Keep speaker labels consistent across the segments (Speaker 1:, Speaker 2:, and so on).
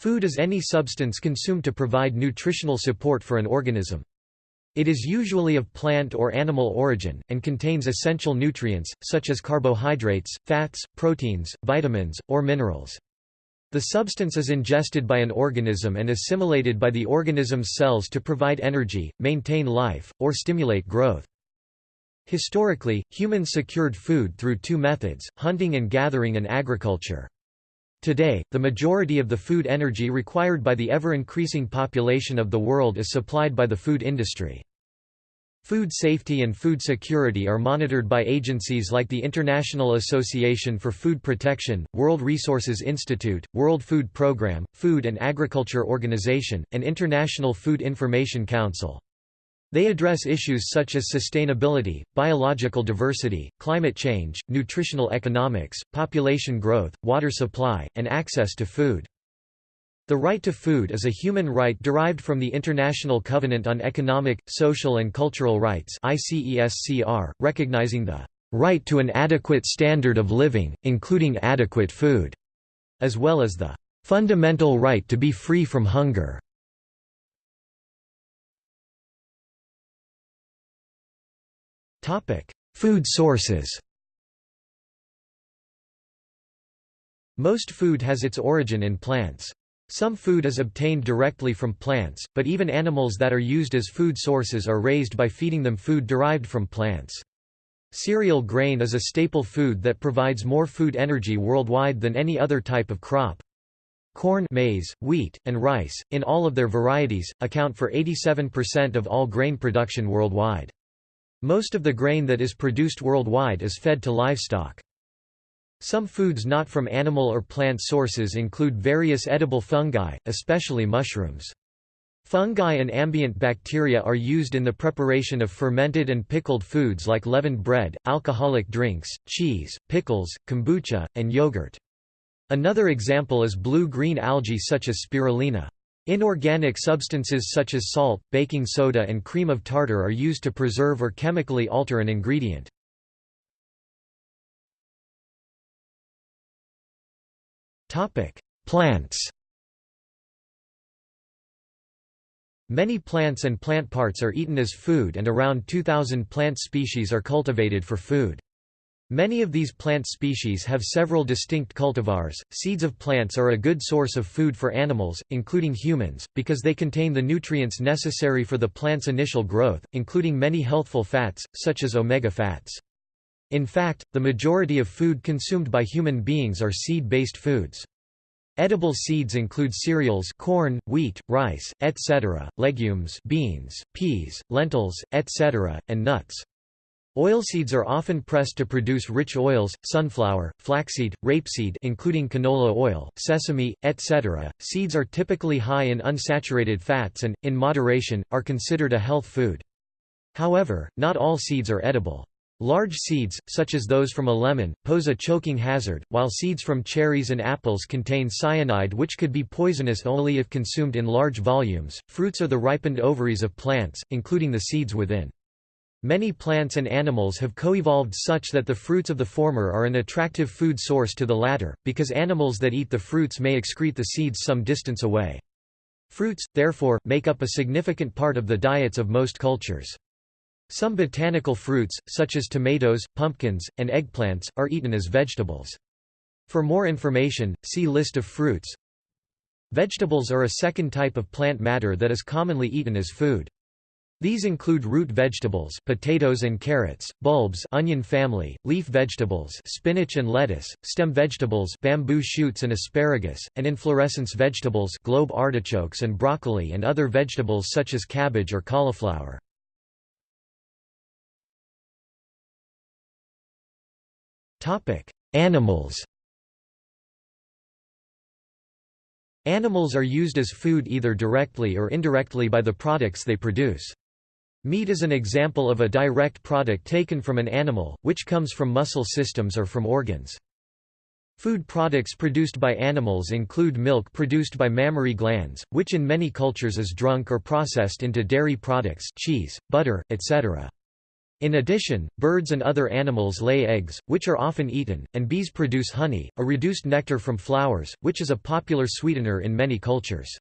Speaker 1: Food is any substance consumed to provide nutritional support for an organism. It is usually of plant or animal origin, and contains essential nutrients, such as carbohydrates, fats, proteins, vitamins, or minerals. The substance is ingested by an organism and assimilated by the organism's cells to provide energy, maintain life, or stimulate growth. Historically, humans secured food through two methods, hunting and gathering and agriculture. Today, the majority of the food energy required by the ever-increasing population of the world is supplied by the food industry. Food safety and food security are monitored by agencies like the International Association for Food Protection, World Resources Institute, World Food Programme, Food and Agriculture Organization, and International Food Information Council. They address issues such as sustainability, biological diversity, climate change, nutritional economics, population growth, water supply, and access to food. The right to food is a human right derived from the International Covenant on Economic, Social and Cultural Rights recognizing the right to an adequate standard of living, including adequate food, as well as the fundamental right to be free from hunger. Food sources Most food has its origin in plants. Some food is obtained directly from plants, but even animals that are used as food sources are raised by feeding them food derived from plants. Cereal grain is a staple food that provides more food energy worldwide than any other type of crop. Corn maize, wheat, and rice, in all of their varieties, account for 87% of all grain production worldwide. Most of the grain that is produced worldwide is fed to livestock. Some foods not from animal or plant sources include various edible fungi, especially mushrooms. Fungi and ambient bacteria are used in the preparation of fermented and pickled foods like leavened bread, alcoholic drinks, cheese, pickles, kombucha, and yogurt. Another example is blue-green algae such as spirulina. Inorganic substances such as salt, baking soda and cream of tartar are used to preserve or chemically alter an ingredient. Plants Many plants and plant parts are eaten as food and around 2,000 plant species are cultivated for food. Many of these plant species have several distinct cultivars. Seeds of plants are a good source of food for animals, including humans, because they contain the nutrients necessary for the plant's initial growth, including many healthful fats, such as omega fats. In fact, the majority of food consumed by human beings are seed-based foods. Edible seeds include cereals corn, wheat, rice, etc., legumes beans, peas, lentils, etc., and nuts. Oilseeds are often pressed to produce rich oils, sunflower, flaxseed, rapeseed including canola oil, sesame, etc. Seeds are typically high in unsaturated fats and, in moderation, are considered a health food. However, not all seeds are edible. Large seeds, such as those from a lemon, pose a choking hazard, while seeds from cherries and apples contain cyanide which could be poisonous only if consumed in large volumes. Fruits are the ripened ovaries of plants, including the seeds within. Many plants and animals have co-evolved such that the fruits of the former are an attractive food source to the latter, because animals that eat the fruits may excrete the seeds some distance away. Fruits, therefore, make up a significant part of the diets of most cultures. Some botanical fruits, such as tomatoes, pumpkins, and eggplants, are eaten as vegetables. For more information, see List of fruits. Vegetables are a second type of plant matter that is commonly eaten as food. These include root vegetables potatoes and carrots, bulbs onion family, leaf vegetables spinach and lettuce, stem vegetables bamboo shoots and asparagus, and inflorescence vegetables globe artichokes and broccoli and other vegetables such as cabbage or cauliflower. Topic: Animals Animals are used as food either directly or indirectly by the products they produce. Meat is an example of a direct product taken from an animal, which comes from muscle systems or from organs. Food products produced by animals include milk produced by mammary glands, which in many cultures is drunk or processed into dairy products cheese, butter, etc. In addition, birds and other animals lay eggs, which are often eaten, and bees produce honey, a reduced nectar from flowers, which is a popular sweetener in many cultures.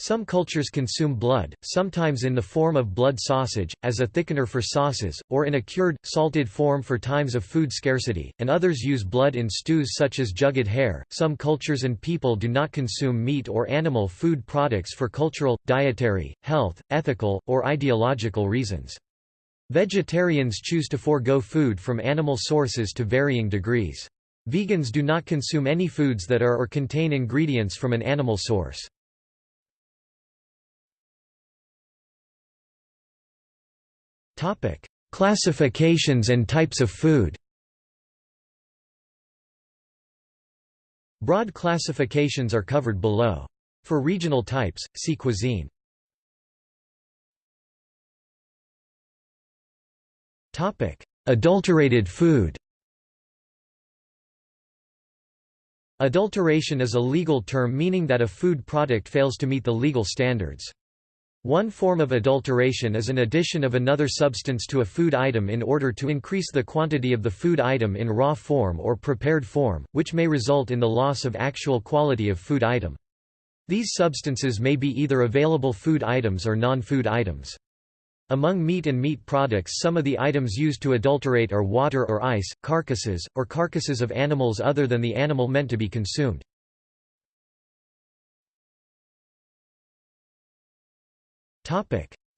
Speaker 1: Some cultures consume blood, sometimes in the form of blood sausage, as a thickener for sauces, or in a cured, salted form for times of food scarcity, and others use blood in stews such as jugged hare. Some cultures and people do not consume meat or animal food products for cultural, dietary, health, ethical, or ideological reasons. Vegetarians choose to forego food from animal sources to varying degrees. Vegans do not consume any foods that are or contain ingredients from an animal source. Classifications and types of food Broad classifications are covered below. For regional types, see cuisine. Topic: Adulterated food Adulteration is a legal term meaning that a food product fails to meet the legal standards. One form of adulteration is an addition of another substance to a food item in order to increase the quantity of the food item in raw form or prepared form, which may result in the loss of actual quality of food item. These substances may be either available food items or non-food items. Among meat and meat products some of the items used to adulterate are water or ice, carcasses, or carcasses of animals other than the animal meant to be consumed.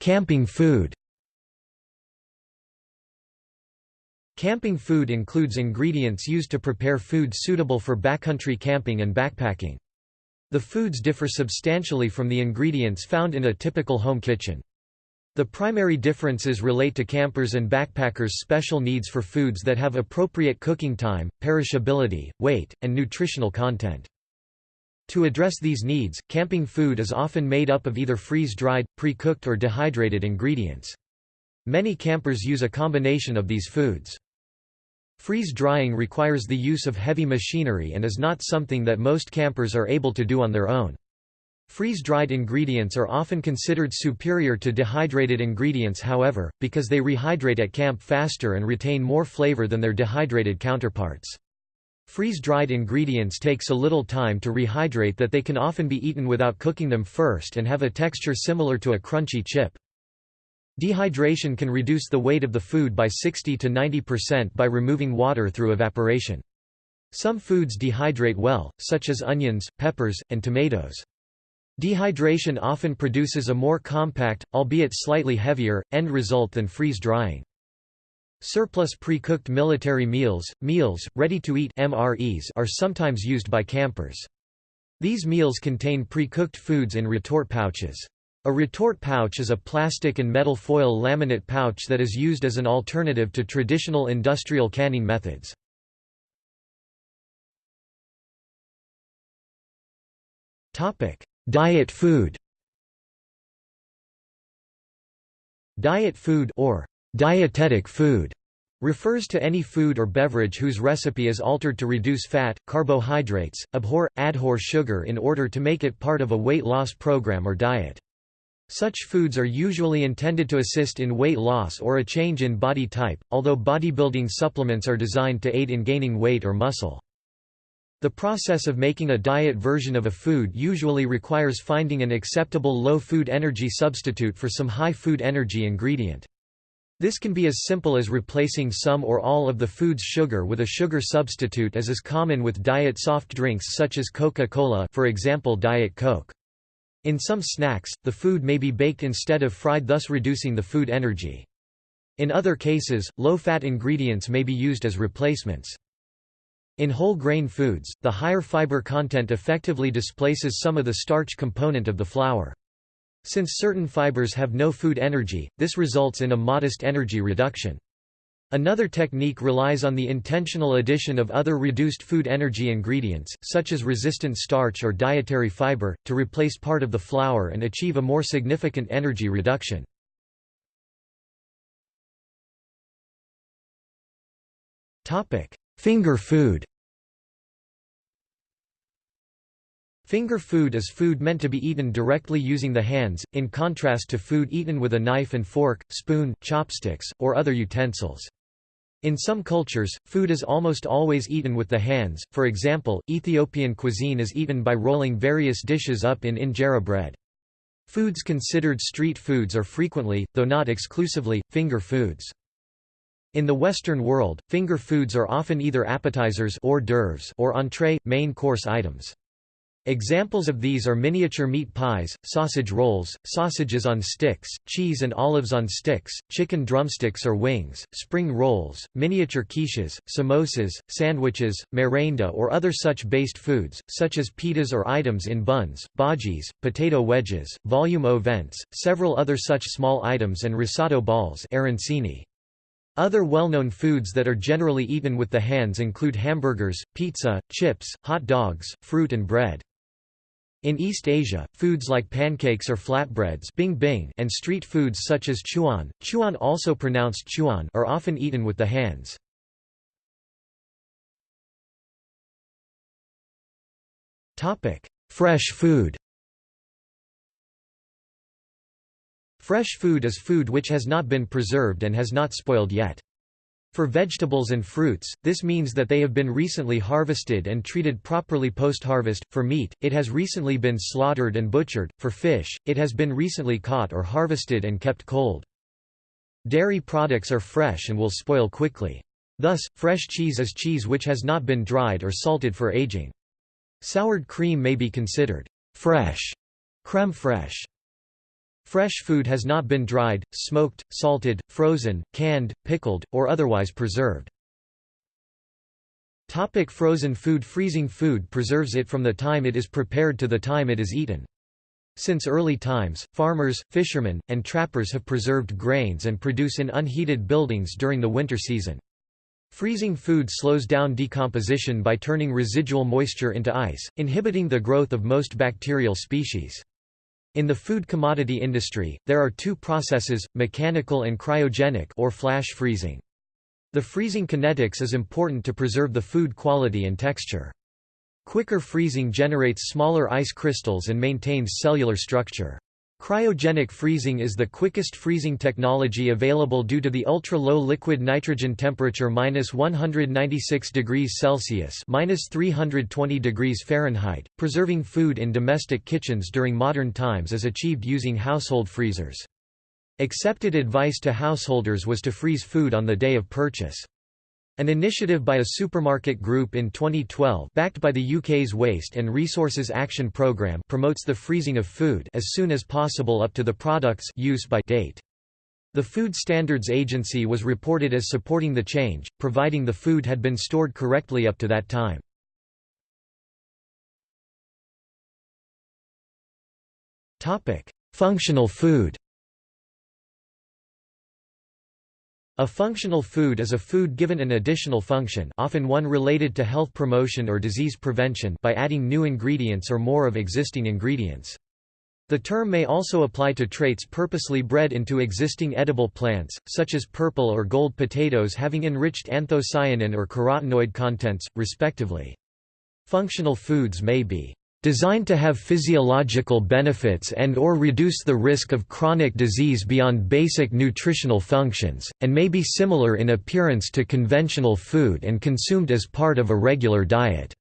Speaker 1: Camping food Camping food includes ingredients used to prepare food suitable for backcountry camping and backpacking. The foods differ substantially from the ingredients found in a typical home kitchen. The primary differences relate to campers' and backpackers' special needs for foods that have appropriate cooking time, perishability, weight, and nutritional content. To address these needs, camping food is often made up of either freeze-dried, pre-cooked or dehydrated ingredients. Many campers use a combination of these foods. Freeze-drying requires the use of heavy machinery and is not something that most campers are able to do on their own. Freeze-dried ingredients are often considered superior to dehydrated ingredients however, because they rehydrate at camp faster and retain more flavor than their dehydrated counterparts. Freeze-dried ingredients take so little time to rehydrate that they can often be eaten without cooking them first and have a texture similar to a crunchy chip. Dehydration can reduce the weight of the food by 60 to 90% by removing water through evaporation. Some foods dehydrate well, such as onions, peppers, and tomatoes. Dehydration often produces a more compact, albeit slightly heavier, end result than freeze-drying. Surplus pre-cooked military meals, meals, ready-to-eat MREs are sometimes used by campers. These meals contain pre-cooked foods in retort pouches. A retort pouch is a plastic and metal foil laminate pouch that is used as an alternative to traditional industrial canning methods. Topic: Diet food Diet food or dietetic food refers to any food or beverage whose recipe is altered to reduce fat, carbohydrates, abhor, adhor sugar in order to make it part of a weight loss program or diet. Such foods are usually intended to assist in weight loss or a change in body type, although bodybuilding supplements are designed to aid in gaining weight or muscle. The process of making a diet version of a food usually requires finding an acceptable low food energy substitute for some high food energy ingredient. This can be as simple as replacing some or all of the food's sugar with a sugar substitute as is common with diet soft drinks such as Coca-Cola for example Diet Coke. In some snacks, the food may be baked instead of fried thus reducing the food energy. In other cases, low-fat ingredients may be used as replacements. In whole grain foods, the higher fiber content effectively displaces some of the starch component of the flour. Since certain fibers have no food energy, this results in a modest energy reduction. Another technique relies on the intentional addition of other reduced food energy ingredients, such as resistant starch or dietary fiber, to replace part of the flour and achieve a more significant energy reduction. Finger food Finger food is food meant to be eaten directly using the hands, in contrast to food eaten with a knife and fork, spoon, chopsticks, or other utensils. In some cultures, food is almost always eaten with the hands, for example, Ethiopian cuisine is eaten by rolling various dishes up in injera bread. Foods considered street foods are frequently, though not exclusively, finger foods. In the Western world, finger foods are often either appetizers or entree, main course items. Examples of these are miniature meat pies, sausage rolls, sausages on sticks, cheese and olives on sticks, chicken drumsticks or wings, spring rolls, miniature quiches, samosas, sandwiches, merenda or other such based foods, such as pitas or items in buns, bhajis, potato wedges, vol au vents, several other such small items and risotto balls arancini. Other well-known foods that are generally eaten with the hands include hamburgers, pizza, chips, hot dogs, fruit and bread. In East Asia, foods like pancakes or flatbreads bing bing and street foods such as chuan, chuan also pronounced chuan are often eaten with the hands. Fresh food Fresh food is food which has not been preserved and has not spoiled yet. For vegetables and fruits, this means that they have been recently harvested and treated properly post-harvest. For meat, it has recently been slaughtered and butchered. For fish, it has been recently caught or harvested and kept cold. Dairy products are fresh and will spoil quickly. Thus, fresh cheese is cheese which has not been dried or salted for aging. Soured cream may be considered fresh, creme fraiche. Fresh food has not been dried, smoked, salted, frozen, canned, pickled, or otherwise preserved. Topic frozen food Freezing food preserves it from the time it is prepared to the time it is eaten. Since early times, farmers, fishermen, and trappers have preserved grains and produce in unheated buildings during the winter season. Freezing food slows down decomposition by turning residual moisture into ice, inhibiting the growth of most bacterial species. In the food commodity industry, there are two processes, mechanical and cryogenic or flash freezing. The freezing kinetics is important to preserve the food quality and texture. Quicker freezing generates smaller ice crystals and maintains cellular structure. Cryogenic freezing is the quickest freezing technology available due to the ultra-low liquid nitrogen temperature minus 196 degrees Celsius minus 320 degrees Fahrenheit. Preserving food in domestic kitchens during modern times is achieved using household freezers. Accepted advice to householders was to freeze food on the day of purchase. An initiative by a supermarket group in 2012 backed by the UK's Waste and Resources Action Programme promotes the freezing of food as soon as possible up to the product's use by date. The Food Standards Agency was reported as supporting the change, providing the food had been stored correctly up to that time. Functional food A functional food is a food given an additional function often one related to health promotion or disease prevention by adding new ingredients or more of existing ingredients. The term may also apply to traits purposely bred into existing edible plants, such as purple or gold potatoes having enriched anthocyanin or carotenoid contents, respectively. Functional foods may be designed to have physiological benefits and or reduce the risk of chronic disease beyond basic nutritional functions, and may be similar in appearance to conventional food and consumed as part of a regular diet.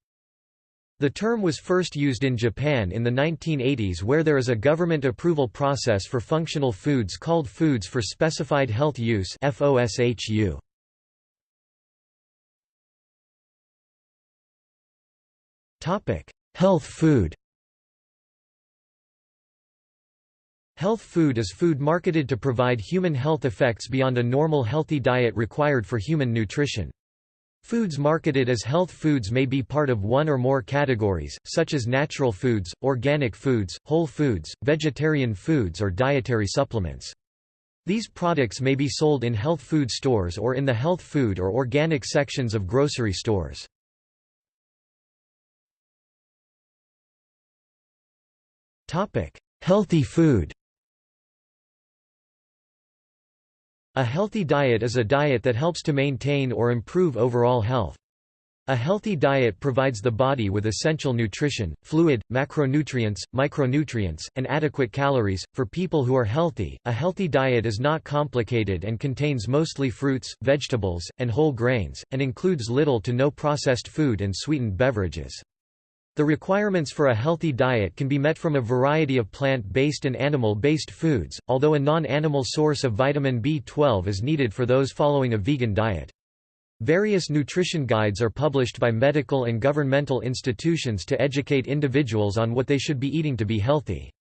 Speaker 1: The term was first used in Japan in the 1980s where there is a government approval process for functional foods called Foods for Specified Health Use FOSHU. Topic: Health food Health food is food marketed to provide human health effects beyond a normal healthy diet required for human nutrition. Foods marketed as health foods may be part of one or more categories, such as natural foods, organic foods, whole foods, vegetarian foods or dietary supplements. These products may be sold in health food stores or in the health food or organic sections of grocery stores. Topic: Healthy food. A healthy diet is a diet that helps to maintain or improve overall health. A healthy diet provides the body with essential nutrition, fluid, macronutrients, micronutrients, and adequate calories. For people who are healthy, a healthy diet is not complicated and contains mostly fruits, vegetables, and whole grains, and includes little to no processed food and sweetened beverages. The requirements for a healthy diet can be met from a variety of plant-based and animal-based foods, although a non-animal source of vitamin B12 is needed for those following a vegan diet. Various nutrition guides are published by medical and governmental institutions to educate individuals on what they should be eating to be healthy.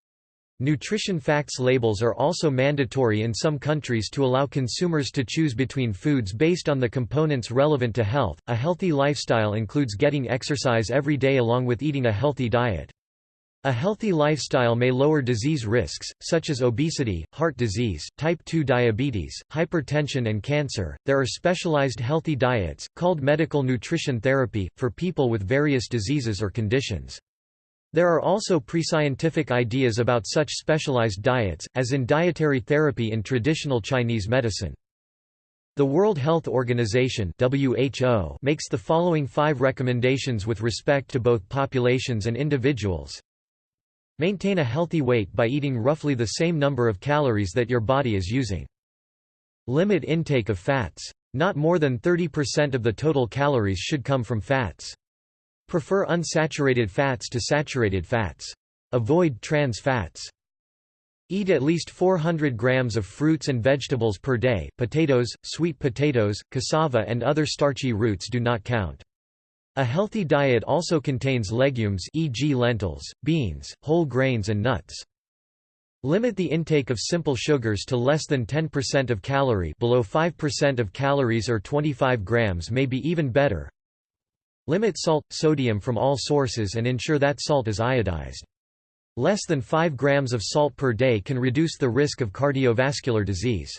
Speaker 1: Nutrition facts labels are also mandatory in some countries to allow consumers to choose between foods based on the components relevant to health. A healthy lifestyle includes getting exercise every day along with eating a healthy diet. A healthy lifestyle may lower disease risks, such as obesity, heart disease, type 2 diabetes, hypertension, and cancer. There are specialized healthy diets, called medical nutrition therapy, for people with various diseases or conditions. There are also pre-scientific ideas about such specialized diets, as in dietary therapy in traditional Chinese medicine. The World Health Organization WHO makes the following five recommendations with respect to both populations and individuals. Maintain a healthy weight by eating roughly the same number of calories that your body is using. Limit intake of fats. Not more than 30% of the total calories should come from fats. Prefer unsaturated fats to saturated fats. Avoid trans fats. Eat at least 400 grams of fruits and vegetables per day. Potatoes, sweet potatoes, cassava, and other starchy roots do not count. A healthy diet also contains legumes e.g. lentils, beans, whole grains and nuts. Limit the intake of simple sugars to less than 10% of calorie below 5% of calories or 25 grams may be even better. Limit salt, sodium from all sources and ensure that salt is iodized. Less than 5 grams of salt per day can reduce the risk of cardiovascular disease.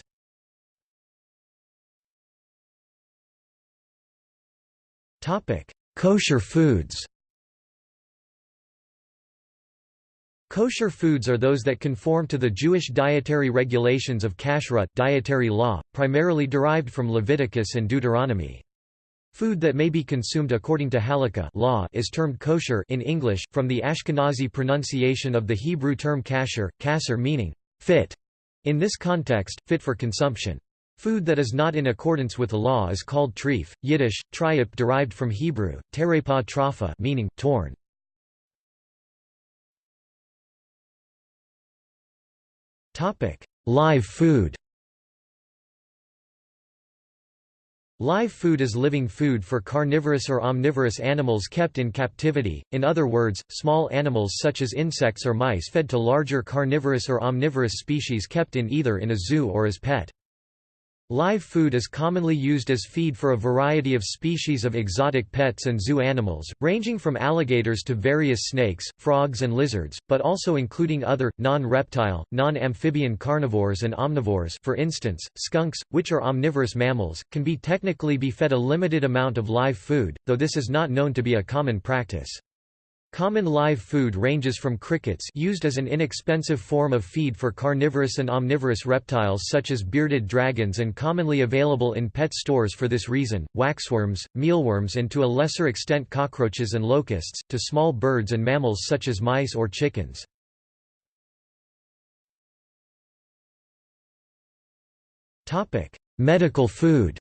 Speaker 1: Kosher foods Kosher foods are those that conform to the Jewish dietary regulations of kashrut dietary law, primarily derived from Leviticus and Deuteronomy. Food that may be consumed according to halakha law is termed kosher in English, from the Ashkenazi pronunciation of the Hebrew term kasher, kasser meaning fit. In this context, fit for consumption. Food that is not in accordance with the law is called treif, Yiddish, triup derived from Hebrew, terepa trafa meaning, torn. Live food Live food is living food for carnivorous or omnivorous animals kept in captivity, in other words, small animals such as insects or mice fed to larger carnivorous or omnivorous species kept in either in a zoo or as pet. Live food is commonly used as feed for a variety of species of exotic pets and zoo animals, ranging from alligators to various snakes, frogs and lizards, but also including other, non-reptile, non-amphibian carnivores and omnivores for instance, skunks, which are omnivorous mammals, can be technically be fed a limited amount of live food, though this is not known to be a common practice. Common live food ranges from crickets used as an inexpensive form of feed for carnivorous and omnivorous reptiles such as bearded dragons and commonly available in pet stores for this reason, waxworms, mealworms and to a lesser extent cockroaches and locusts, to small birds and mammals such as mice or chickens. Medical food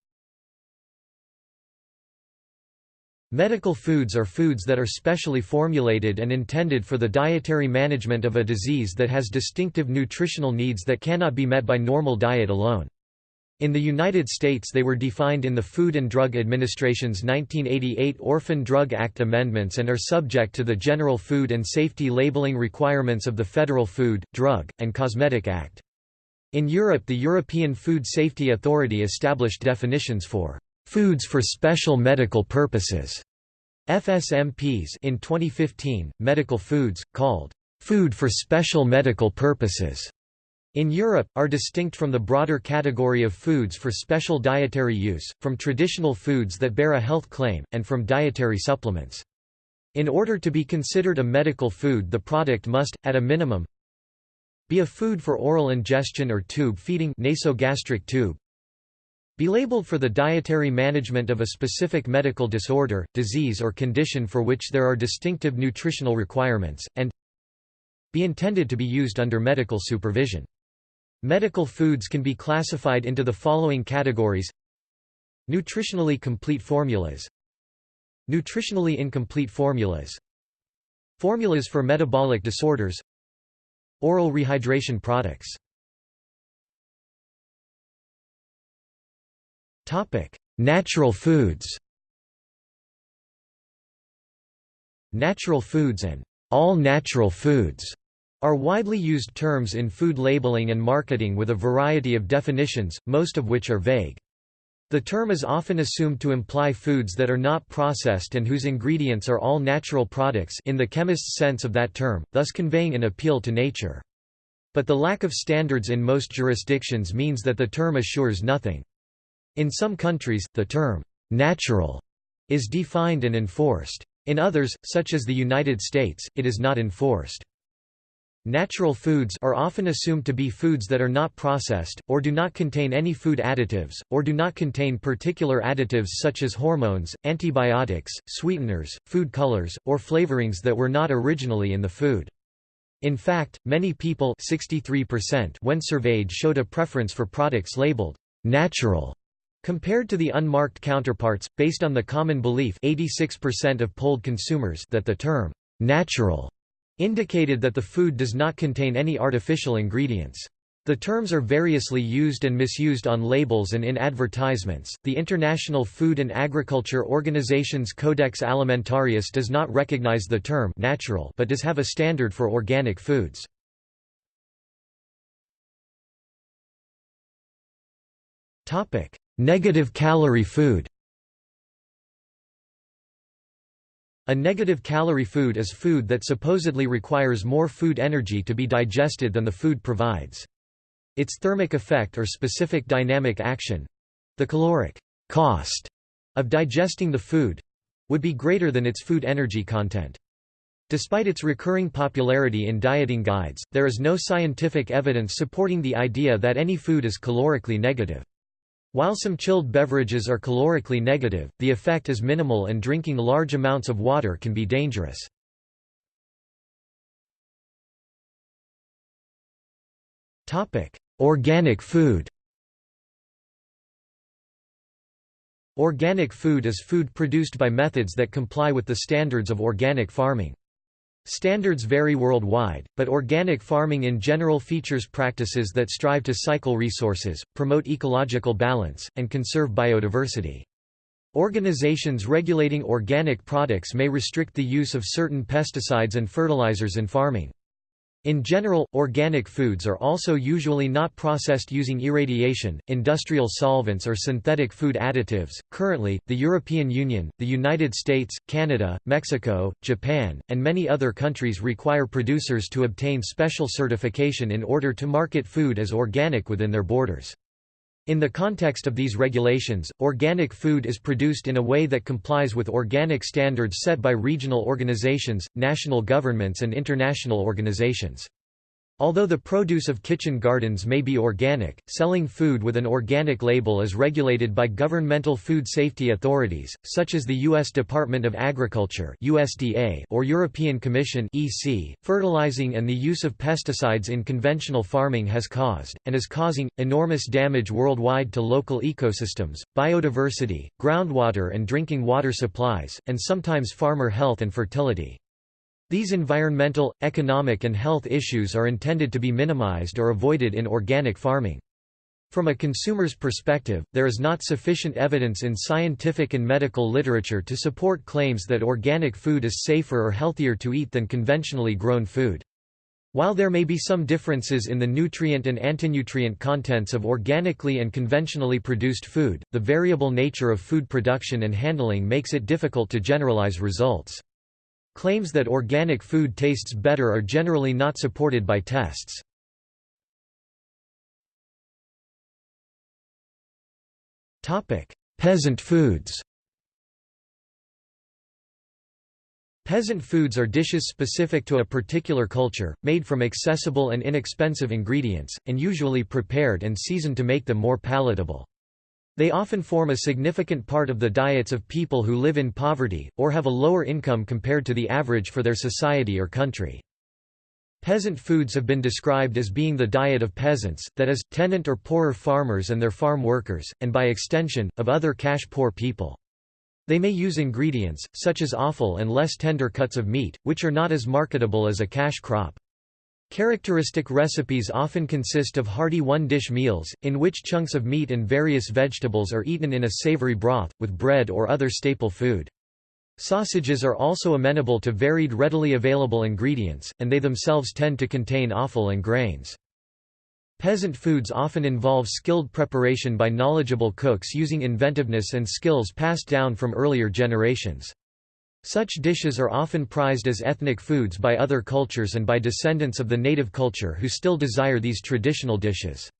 Speaker 1: Medical foods are foods that are specially formulated and intended for the dietary management of a disease that has distinctive nutritional needs that cannot be met by normal diet alone. In the United States they were defined in the Food and Drug Administration's 1988 Orphan Drug Act amendments and are subject to the general food and safety labeling requirements of the Federal Food, Drug, and Cosmetic Act. In Europe the European Food Safety Authority established definitions for Foods for Special Medical Purposes FSMPs in 2015, medical foods, called food for special medical purposes, in Europe, are distinct from the broader category of foods for special dietary use, from traditional foods that bear a health claim, and from dietary supplements. In order to be considered a medical food the product must, at a minimum, be a food for oral ingestion or tube feeding nasogastric tube, Be labeled for the dietary management of a specific medical disorder, disease or condition for which there are distinctive nutritional requirements, and be intended to be used under medical supervision. Medical foods can be classified into the following categories. Nutritionally complete formulas. Nutritionally incomplete formulas. Formulas for metabolic disorders. Oral rehydration products Natural foods Natural foods and all natural foods are widely used terms in food labeling and marketing with a variety of definitions, most of which are vague. The term is often assumed to imply foods that are not processed and whose ingredients are all natural products in the chemist's sense of that term, thus conveying an appeal to nature. But the lack of standards in most jurisdictions means that the term assures nothing. In some countries, the term «natural» is defined and enforced. In others, such as the United States, it is not enforced. Natural foods are often assumed to be foods that are not processed, or do not contain any food additives, or do not contain particular additives such as hormones, antibiotics, sweeteners, food colors, or flavorings that were not originally in the food. In fact, many people 63% when surveyed showed a preference for products labeled natural compared to the unmarked counterparts, based on the common belief 86% of polled consumers that the term natural indicated that the food does not contain any artificial ingredients. The terms are variously used and misused on labels and in advertisements. The International Food and Agriculture Organization's Codex Alimentarius does not recognize the term natural but does have a standard for organic foods. Topic: Negative calorie food. A negative calorie food is food that supposedly requires more food energy to be digested than the food provides. Its thermic effect or specific dynamic action—the caloric cost of digesting the food—would be greater than its food energy content. Despite its recurring popularity in dieting guides, there is no scientific evidence supporting the idea that any food is calorically negative. While some chilled beverages are calorically negative, the effect is minimal and drinking large amounts of water can be dangerous. Organic food Organic food is food produced by methods that comply with the standards of organic farming. Standards vary worldwide, but organic farming in general features practices that strive to cycle resources, promote ecological balance, and conserve biodiversity. Organizations regulating organic products may restrict the use of certain pesticides and fertilizers in farming. In general, organic foods are also usually not processed using irradiation, industrial solvents or synthetic food additives. Currently, the European Union, the United States, Canada, Mexico, Japan, and many other countries require producers to obtain special certification in order to market food as organic within their borders. In the context of these regulations, organic food is produced in a way that complies with organic standards set by regional organizations, national governments and international organizations. Although the produce of kitchen gardens may be organic, selling food with an organic label is regulated by governmental food safety authorities, such as the U.S. Department of Agriculture USDA or European Commission EC. .Fertilizing and the use of pesticides in conventional farming has caused, and is causing, enormous damage worldwide to local ecosystems, biodiversity, groundwater and drinking water supplies, and sometimes farmer health and fertility. These environmental, economic and health issues are intended to be minimized or avoided in organic farming. From a consumer's perspective, there is not sufficient evidence in scientific and medical literature to support claims that organic food is safer or healthier to eat than conventionally grown food. While there may be some differences in the nutrient and antinutrient contents of organically and conventionally produced food, the variable nature of food production and handling makes it difficult to generalize results. Claims that organic food tastes better are generally not supported by tests. Peasant foods Peasant foods are dishes specific to a particular culture, made from accessible and inexpensive ingredients, and usually prepared and seasoned to make them more palatable. They often form a significant part of the diets of people who live in poverty, or have a lower income compared to the average for their society or country. Peasant foods have been described as being the diet of peasants, that is, tenant or poorer farmers and their farm workers, and by extension, of other cash-poor people. They may use ingredients, such as offal and less tender cuts of meat, which are not as marketable as a cash crop. Characteristic recipes often consist of hearty one-dish meals, in which chunks of meat and various vegetables are eaten in a savory broth, with bread or other staple food. Sausages are also amenable to varied readily available ingredients, and they themselves tend to contain offal and grains. Peasant foods often involve skilled preparation by knowledgeable cooks using inventiveness and skills passed down from earlier generations. Such dishes are often prized as ethnic foods by other cultures and by descendants of the native culture who still desire these traditional dishes.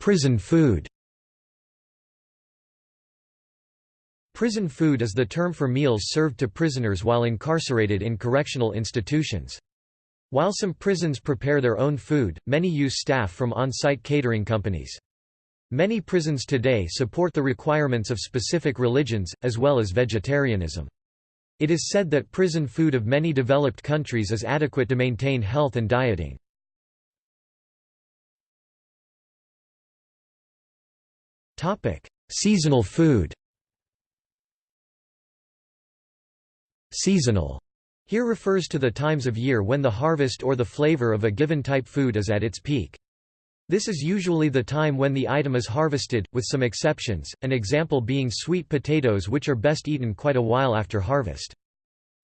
Speaker 1: Prison food Prison food is the term for meals served to prisoners while incarcerated in correctional institutions. While some prisons prepare their own food, many use staff from on-site catering companies. Many prisons today support the requirements of specific religions, as well as vegetarianism. It is said that prison food of many developed countries is adequate to maintain health and dieting. Seasonal food Seasonal here refers to the times of year when the harvest or the flavor of a given type food is at its peak. This is usually the time when the item is harvested, with some exceptions, an example being sweet potatoes which are best eaten quite a while after harvest.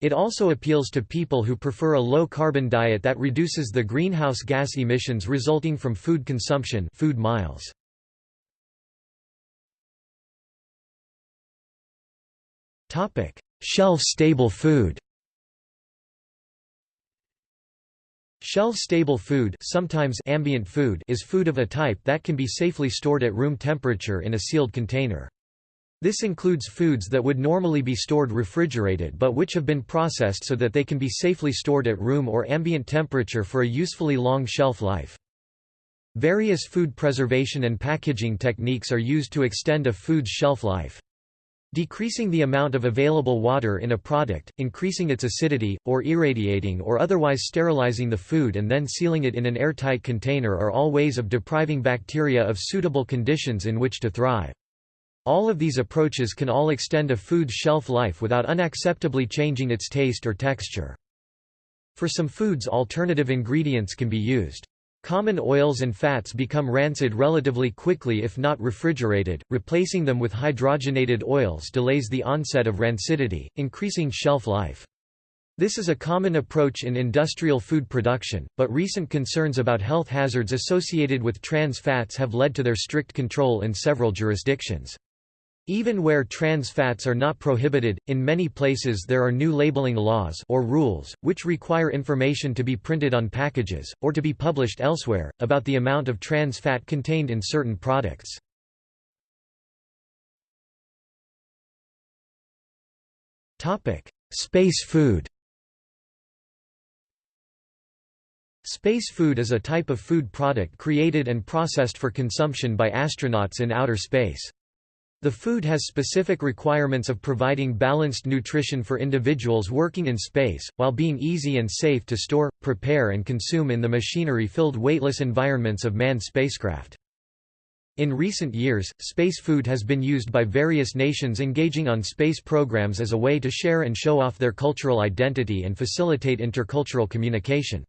Speaker 1: It also appeals to people who prefer a low-carbon diet that reduces the greenhouse gas emissions resulting from food consumption food miles. Shelf-stable food Shelf-stable food, sometimes ambient food is food of a type that can be safely stored at room temperature in a sealed container. This includes foods that would normally be stored refrigerated but which have been processed so that they can be safely stored at room or ambient temperature for a usefully long shelf life. Various food preservation and packaging techniques are used to extend a food's shelf life. Decreasing the amount of available water in a product, increasing its acidity, or irradiating or otherwise sterilizing the food and then sealing it in an airtight container are all ways of depriving bacteria of suitable conditions in which to thrive. All of these approaches can all extend a food's shelf life without unacceptably changing its taste or texture. For some foods alternative ingredients can be used. Common oils and fats become rancid relatively quickly if not refrigerated, replacing them with hydrogenated oils delays the onset of rancidity, increasing shelf life. This is a common approach in industrial food production, but recent concerns about health hazards associated with trans fats have led to their strict control in several jurisdictions. Even where trans fats are not prohibited, in many places there are new labeling laws or rules, which require information to be printed on packages, or to be published elsewhere, about the amount of trans fat contained in certain products. Space food Space food is a type of food product created and processed for consumption by astronauts in outer space. The food has specific requirements of providing balanced nutrition for individuals working in space, while being easy and safe to store, prepare and consume in the machinery-filled weightless environments of manned spacecraft. In recent years, space food has been used by various nations engaging on space programs as a way to share and show off their cultural identity and facilitate intercultural communication.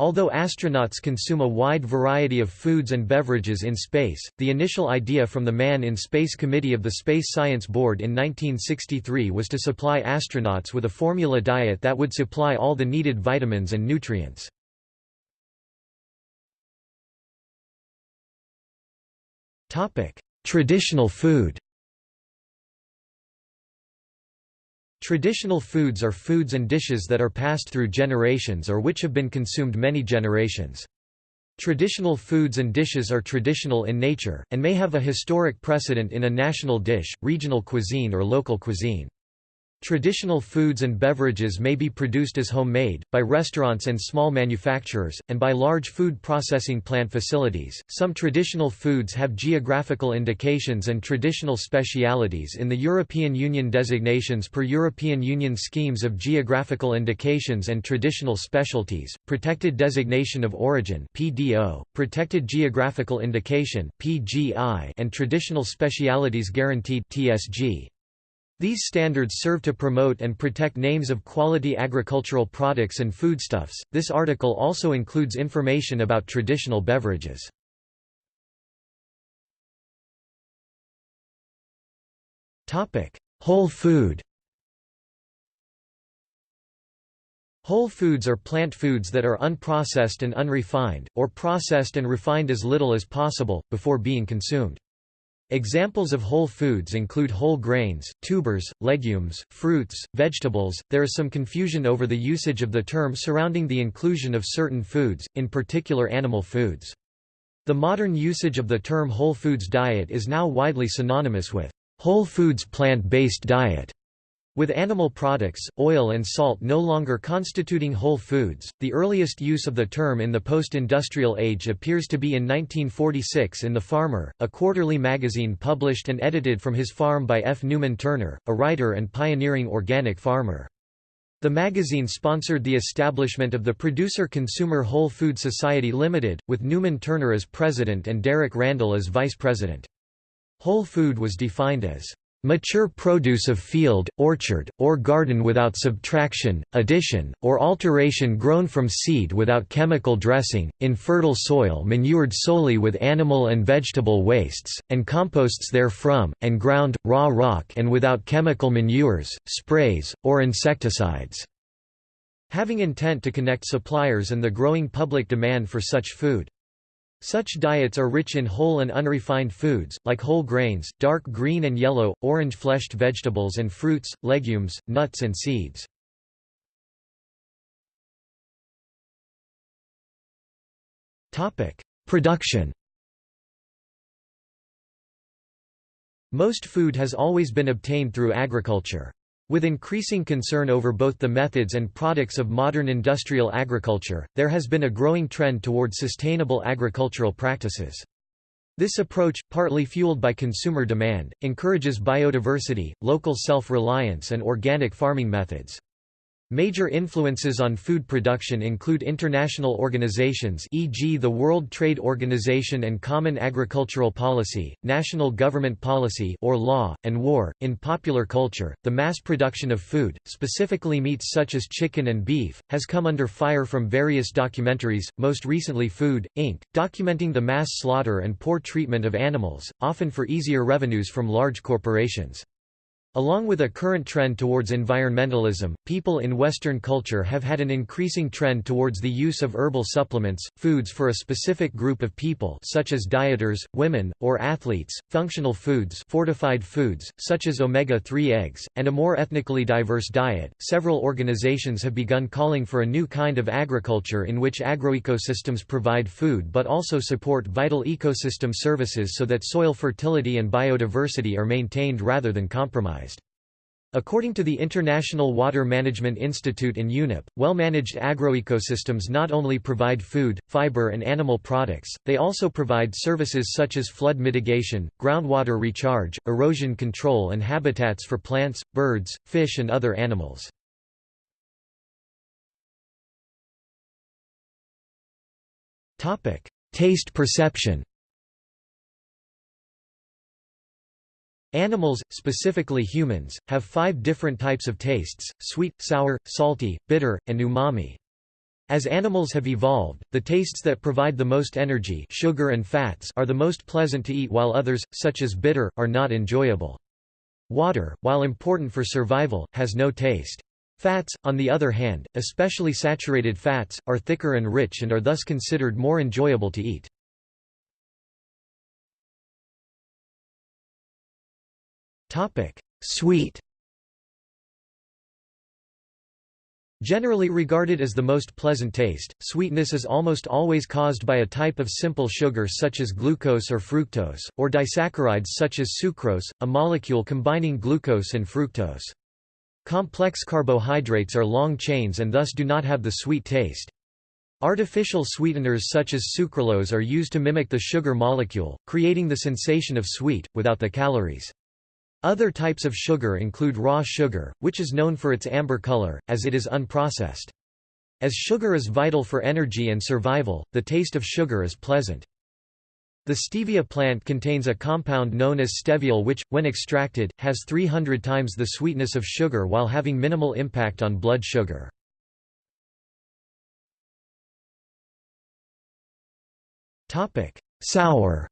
Speaker 1: Although astronauts consume a wide variety of foods and beverages in space, the initial idea from the Man in Space Committee of the Space Science Board in 1963 was to supply astronauts with a formula diet that would supply all the needed vitamins and nutrients. Traditional food Traditional foods are foods and dishes that are passed through generations or which have been consumed many generations. Traditional foods and dishes are traditional in nature, and may have a historic precedent in a national dish, regional cuisine or local cuisine. Traditional foods and beverages may be produced as homemade, by restaurants and small manufacturers, and by large food processing plant facilities. Some traditional foods have geographical indications and traditional specialities in the European Union designations per European Union schemes of geographical indications and traditional specialties, protected designation of origin (PDO), protected geographical indication (PGI), and traditional specialities guaranteed (TSG). These standards serve to promote and protect names of quality agricultural products and foodstuffs. This article also includes information about traditional beverages. Topic: Whole food. Whole foods are plant foods that are unprocessed and unrefined, or processed and refined as little as possible, before being consumed. Examples of whole foods include whole grains, tubers, legumes, fruits, vegetables. There is some confusion over the usage of the term surrounding the inclusion of certain foods, in particular animal foods. The modern usage of the term whole foods diet is now widely synonymous with whole foods plant-based diet. With animal products, oil and salt no longer constituting whole foods, the earliest use of the term in the post-industrial age appears to be in 1946 in The Farmer, a quarterly magazine published and edited from his farm by F. Newman Turner, a writer and pioneering organic farmer. The magazine sponsored the establishment of the Producer-Consumer Whole Food Society Limited, with Newman Turner as president and Derek Randall as vice president. Whole food was defined as Mature produce of field, orchard, or garden without subtraction, addition, or alteration grown from seed without chemical dressing, in fertile soil manured solely with animal and vegetable wastes, and composts therefrom, and ground, raw rock and without chemical manures, sprays, or insecticides." Having intent to connect suppliers and the growing public demand for such food. Such diets are rich in whole and unrefined foods, like whole grains, dark green and yellow, orange-fleshed vegetables and fruits, legumes, nuts and seeds. Production Most food has always been obtained through agriculture. With increasing concern over both the methods and products of modern industrial agriculture, there has been a growing trend toward sustainable agricultural practices. This approach, partly fueled by consumer demand, encourages biodiversity, local self-reliance and organic farming methods. Major influences on food production include international organizations e.g. the World Trade Organization and Common Agricultural Policy, national government policy or law, and war. In popular culture, the mass production of food, specifically meats such as chicken and beef, has come under fire from various documentaries, most recently Food, Inc., documenting the mass slaughter and poor treatment of animals, often for easier revenues from large corporations. Along with a current trend towards environmentalism, people in Western culture have had an increasing trend towards the use of herbal supplements, foods for a specific group of people such as dieters, women, or athletes, functional foods fortified foods, such as omega-3 eggs, and a more ethnically diverse diet. Several organizations have begun calling for a new kind of agriculture in which agroecosystems provide food but also support vital ecosystem services so that soil fertility and biodiversity are maintained rather than compromised. According to the International Water Management Institute in UNEP, well-managed agroecosystems not only provide food, fiber and animal products, they also provide services such as flood mitigation, groundwater recharge, erosion control and habitats for plants, birds, fish and other animals. Taste perception Animals, specifically humans, have five different types of tastes, sweet, sour, salty, bitter, and umami. As animals have evolved, the tastes that provide the most energy sugar and fats are the most pleasant to eat while others, such as bitter, are not enjoyable. Water, while important for survival, has no taste. Fats, on the other hand, especially saturated fats, are thicker and rich and are thus considered more enjoyable to eat. Topic: Sweet. Generally regarded as the most pleasant taste, sweetness is almost always caused by a type of simple sugar such as glucose or fructose, or disaccharides such as sucrose, a molecule combining glucose and fructose. Complex carbohydrates are long chains and thus do not have the sweet taste. Artificial sweeteners such as sucralose are used to mimic the sugar molecule, creating the sensation of sweet, without the calories. Other types of sugar include raw sugar, which is known for its amber color, as it is unprocessed. As sugar is vital for energy and survival, the taste of sugar is pleasant. The stevia plant contains a compound known as steviol which, when extracted, has 300 times the sweetness of sugar while having minimal impact on blood sugar. Sour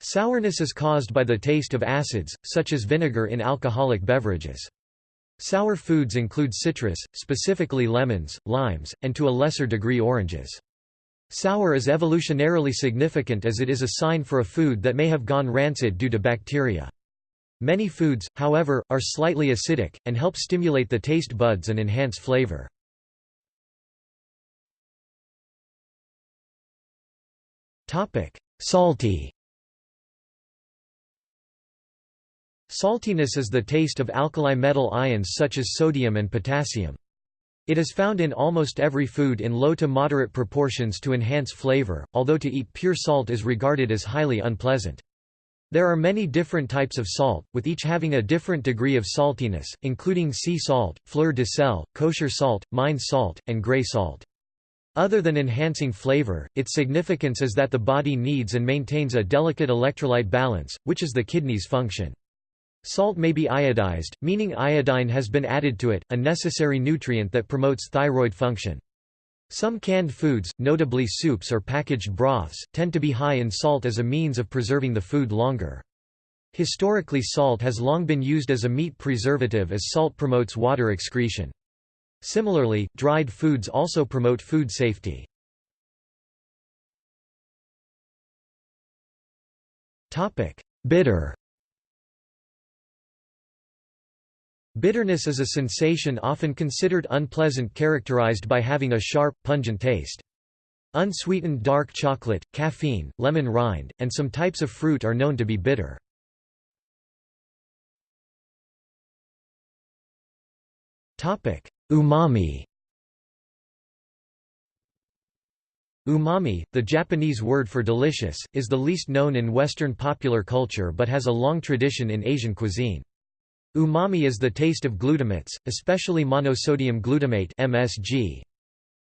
Speaker 1: Sourness is caused by the taste of acids, such as vinegar in alcoholic beverages. Sour foods include citrus, specifically lemons, limes, and to a lesser degree oranges. Sour is evolutionarily significant as it is a sign for a food that may have gone rancid due to bacteria. Many foods, however, are slightly acidic, and help stimulate the taste buds and enhance flavor. Salty Saltiness is the taste of alkali metal ions such as sodium and potassium. It is found in almost every food in low to moderate proportions to enhance flavor, although to eat pure salt is regarded as highly unpleasant. There are many different types of salt, with each having a different degree of saltiness, including sea salt, fleur de sel, kosher salt, mine salt, and gray salt. Other than enhancing flavor, its significance is that the body needs and maintains a delicate electrolyte balance, which is the kidney's function. Salt may be iodized, meaning iodine has been added to it, a necessary nutrient that promotes thyroid function. Some canned foods, notably soups or packaged broths, tend to be high in salt as a means of preserving the food longer. Historically salt has long been used as a meat preservative as salt promotes water excretion. Similarly, dried foods also promote food safety. Bitter Bitterness is a sensation often considered unpleasant characterized by having a sharp, pungent taste. Unsweetened dark chocolate, caffeine, lemon rind, and some types of fruit are known to be bitter. Umami Umami, the Japanese word for delicious, is the least known in Western popular culture but has a long tradition in Asian cuisine. Umami is the taste of glutamates, especially monosodium glutamate (MSG).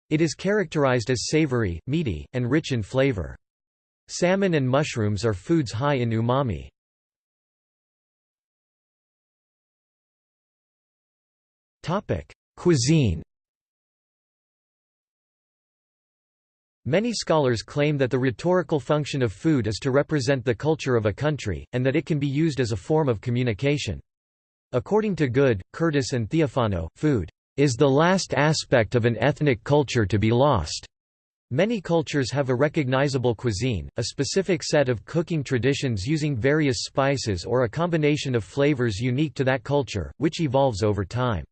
Speaker 1: It is characterized as savory, meaty, and rich in flavor. Salmon and mushrooms are foods high in umami. Topic: Cuisine. Many scholars claim that the rhetorical function of food is to represent the culture of a country, and that it can be used as a form of communication. According to Good, Curtis and Theophano, food is the last aspect of an ethnic culture to be lost. Many cultures have a recognizable cuisine, a specific set of cooking traditions using various spices or a combination of flavors unique to that culture, which evolves over time.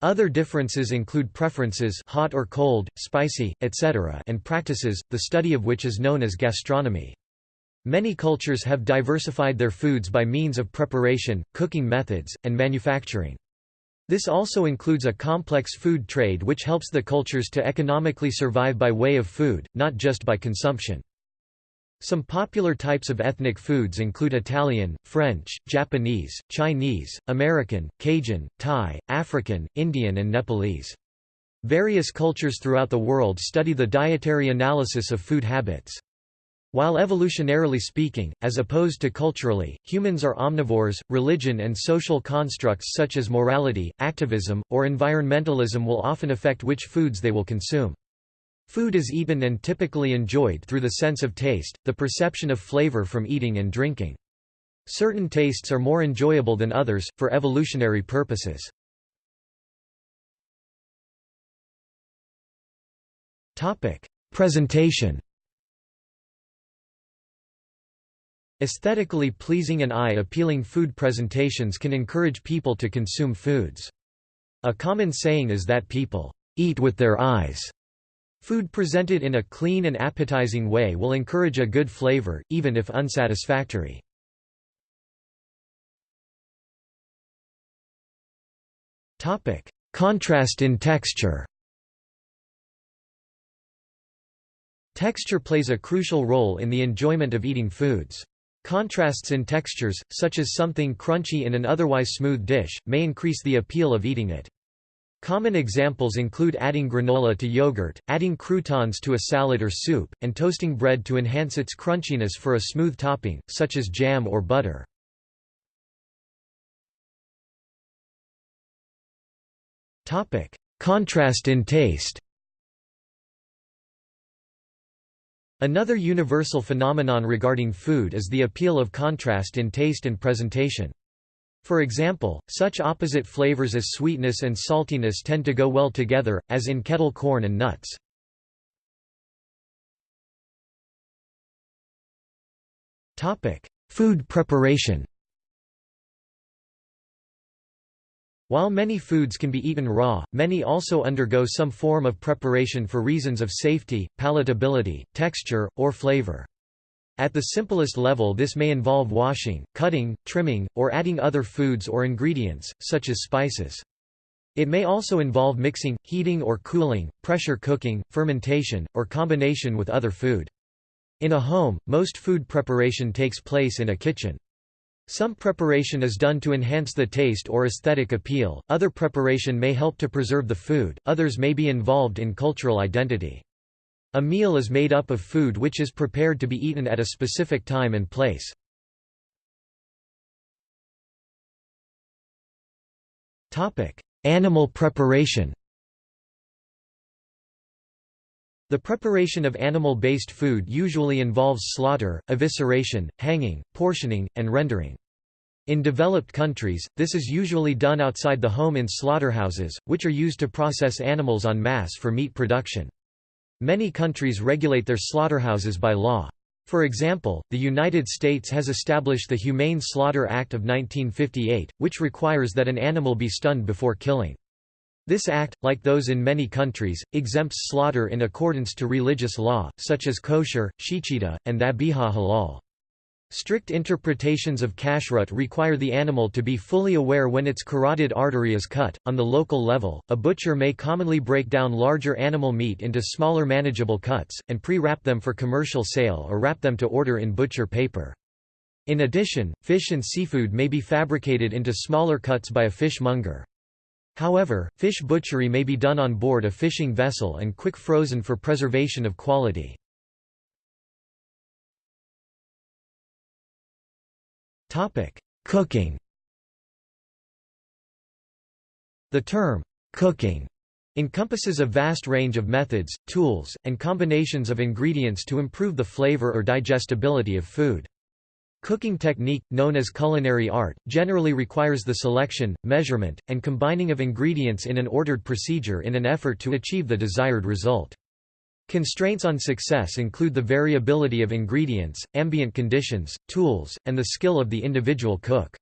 Speaker 1: Other differences include preferences hot or cold, spicy, etc. and practices, the study of which is known as gastronomy. Many cultures have diversified their foods by means of preparation, cooking methods, and manufacturing. This also includes a complex food trade which helps the cultures to economically survive by way of food, not just by consumption. Some popular types of ethnic foods include Italian, French, Japanese, Chinese, American, Cajun, Thai, African, Indian and Nepalese. Various cultures throughout the world study the dietary analysis of food habits. While evolutionarily speaking, as opposed to culturally, humans are omnivores, religion and social constructs such as morality, activism, or environmentalism will often affect which foods they will consume. Food is eaten and typically enjoyed through the sense of taste, the perception of flavor from eating and drinking. Certain tastes are more enjoyable than others, for evolutionary purposes. Presentation Aesthetically pleasing and eye-appealing food presentations can encourage people to consume foods. A common saying is that people eat with their eyes. Food presented in a clean and appetizing way will encourage a good flavor, even if unsatisfactory. Contrast in texture Texture plays a crucial role in the enjoyment of eating foods. Contrasts in textures, such as something crunchy in an otherwise smooth dish, may increase the appeal of eating it. Common examples include adding granola to yogurt, adding croutons to a salad or soup, and toasting bread to enhance its crunchiness for a smooth topping, such as jam or butter. Contrast in taste Another universal phenomenon regarding food is the appeal of contrast in taste and presentation. For example, such opposite flavors as sweetness and saltiness tend to go well together, as in kettle corn and nuts. Food preparation While many foods can be eaten raw, many also undergo some form of preparation for reasons of safety, palatability, texture, or flavor. At the simplest level this may involve washing, cutting, trimming, or adding other foods or ingredients, such as spices. It may also involve mixing, heating or cooling, pressure cooking, fermentation, or combination with other food. In a home, most food preparation takes place in a kitchen. Some preparation is done to enhance the taste or aesthetic appeal, other preparation may help to preserve the food, others may be involved in cultural identity. A meal is made up of food which is prepared to be eaten at a specific time and place. Animal preparation The preparation of animal-based food usually involves slaughter, evisceration, hanging, portioning, and rendering. In developed countries, this is usually done outside the home in slaughterhouses, which are used to process animals en masse for meat production. Many countries regulate their slaughterhouses by law. For example, the United States has established the Humane Slaughter Act of 1958, which requires that an animal be stunned before killing. This act, like those in many countries, exempts slaughter in accordance to religious law, such as kosher, shechita, and dhabiha halal. Strict interpretations of kashrut require the animal to be fully aware when its carotid artery is cut. On the local level, a butcher may commonly break down larger animal meat into smaller manageable cuts, and pre-wrap them for commercial sale or wrap them to order in butcher paper. In addition, fish and seafood may be fabricated into smaller cuts by a fishmonger. However, fish butchery may be done on board a fishing vessel and quick frozen for preservation of quality. Cooking The term, cooking, encompasses a vast range of methods, tools, and combinations of ingredients to improve the flavor or digestibility of food. Cooking technique, known as culinary art, generally requires the selection, measurement, and combining of ingredients in an ordered procedure in an effort to achieve the desired result. Constraints on success include the variability of ingredients, ambient conditions, tools, and the skill of the individual cook.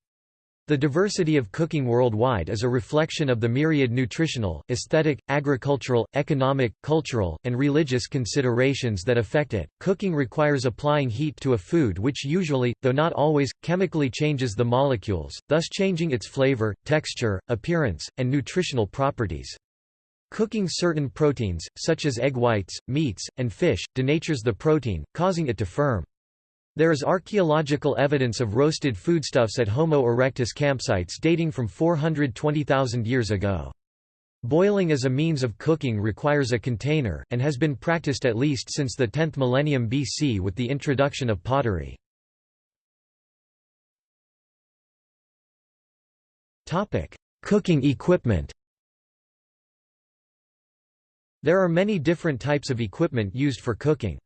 Speaker 1: The diversity of cooking worldwide is a reflection of the myriad nutritional, aesthetic, agricultural, economic, cultural, and religious considerations that affect it. Cooking requires applying heat to a food which usually, though not always, chemically changes the molecules, thus changing its flavor, texture, appearance, and nutritional properties. Cooking certain proteins, such as egg whites, meats, and fish, denatures the protein, causing it to firm. There is archaeological evidence of roasted foodstuffs at Homo erectus campsites dating from 420,000 years ago. Boiling as a means of cooking requires a container, and has been practiced at least since the 10th millennium BC with the introduction of pottery. Cooking equipment There are many different types of equipment used for cooking.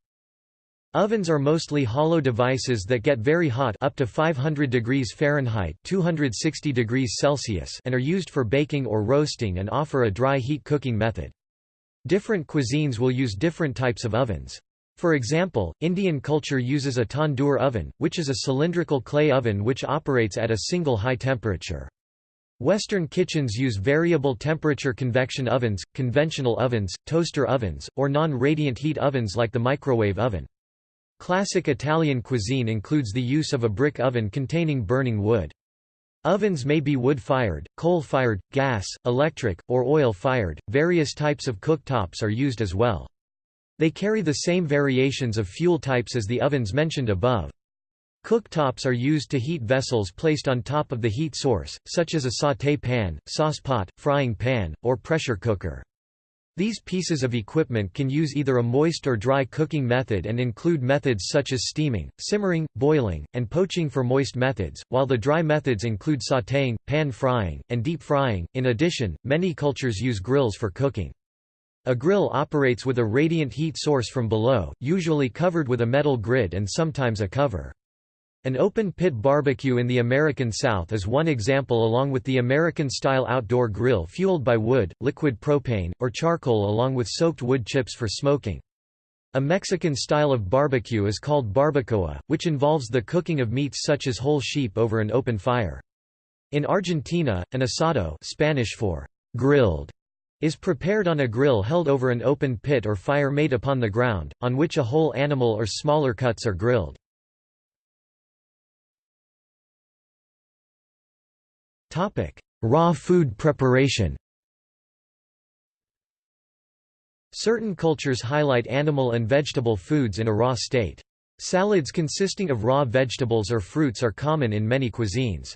Speaker 1: Ovens are mostly hollow devices that get very hot up to 500 degrees Fahrenheit 260 degrees Celsius and are used for baking or roasting and offer a dry heat cooking method. Different cuisines will use different types of ovens. For example, Indian culture uses a tandoor oven, which is a cylindrical clay oven which operates at a single high temperature. Western kitchens use variable temperature convection ovens, conventional ovens, toaster ovens, or non-radiant heat ovens like the microwave oven. Classic Italian cuisine includes the use of a brick oven containing burning wood. Ovens may be wood-fired, coal-fired, gas, electric, or oil-fired. Various types of cooktops are used as well. They carry the same variations of fuel types as the ovens mentioned above. Cooktops are used to heat vessels placed on top of the heat source, such as a sauté pan, saucepot, frying pan, or pressure cooker. These pieces of equipment can use either a moist or dry cooking method and include methods such as steaming, simmering, boiling, and poaching for moist methods, while the dry methods include sautéing, pan frying, and deep frying. In addition, many cultures use grills for cooking. A grill operates with a radiant heat source from below, usually covered with a metal grid and sometimes a cover. An open-pit barbecue in the American South is one example along with the American-style outdoor grill fueled by wood, liquid propane, or charcoal along with soaked wood chips for smoking. A Mexican style of barbecue is called barbacoa, which involves the cooking of meats such as whole sheep over an open fire. In Argentina, an asado Spanish for grilled is prepared on a grill held over an open pit or fire made upon the ground, on which a whole animal or smaller cuts are grilled. Topic: Raw food preparation. Certain cultures highlight animal and vegetable foods in a raw state. Salads consisting of raw vegetables or fruits are common in many cuisines.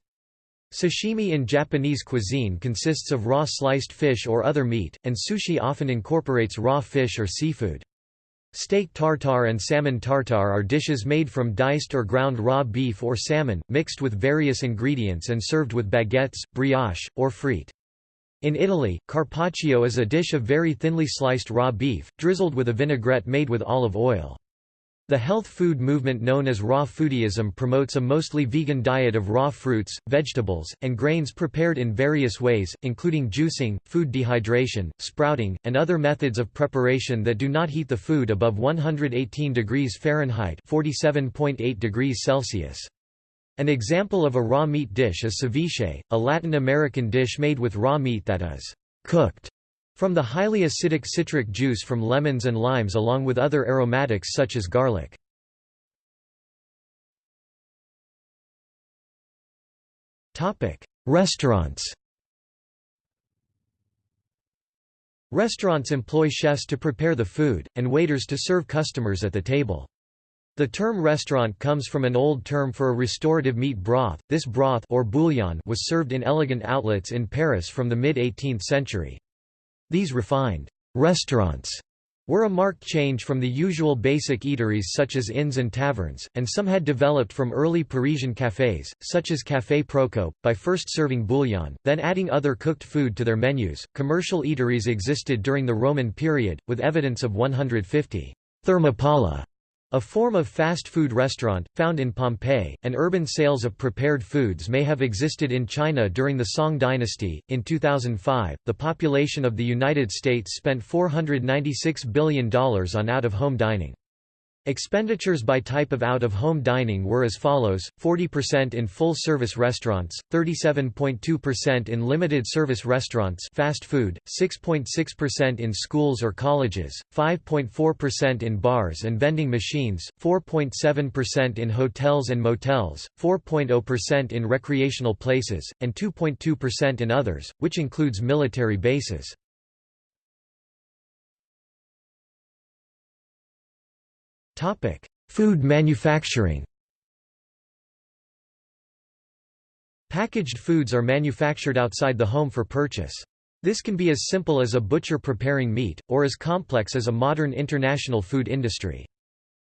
Speaker 1: Sashimi in Japanese cuisine consists of raw sliced fish or other meat, and sushi often incorporates raw fish or seafood. Steak tartare and salmon tartare are dishes made from diced or ground raw beef or salmon, mixed with various ingredients and served with baguettes, brioche, or frite. In Italy, carpaccio is a dish of very thinly sliced raw beef, drizzled with a vinaigrette made with olive oil. The health food movement known as raw foodism promotes a mostly vegan diet of raw fruits, vegetables, and grains prepared in various ways, including juicing, food dehydration, sprouting, and other methods of preparation that do not heat the food above 118 degrees Fahrenheit (47.8 degrees Celsius). An example of a raw meat dish is ceviche, a Latin American dish made with raw meat that is cooked from the highly acidic citric juice from lemons and limes along with other aromatics such as garlic. Restaurants Restaurants employ chefs to prepare the food, and waiters to serve customers at the table. The term restaurant comes from an old term for a restorative meat broth. This broth or bouillon was served in elegant outlets in Paris from the mid-18th century. These refined restaurants were a marked change from the usual basic eateries such as inns and taverns, and some had developed from early Parisian cafés, such as Café Procope, by first serving bouillon, then adding other cooked food to their menus. Commercial eateries existed during the Roman period, with evidence of 150 thermopolia a form of fast food restaurant, found in Pompeii, and urban sales of prepared foods may have existed in China during the Song dynasty. In 2005, the population of the United States spent $496 billion on out of home dining. Expenditures by type of out-of-home dining were as follows, 40% in full-service restaurants, 37.2% in limited-service restaurants fast food, 6.6% in schools or colleges, 5.4% in bars and vending machines, 4.7% in hotels and motels, 4.0% in recreational places, and 2.2% in others, which includes military bases. Topic: Food manufacturing. Packaged foods are manufactured outside the home for purchase. This can be as simple as a butcher preparing meat, or as complex as a modern international food industry.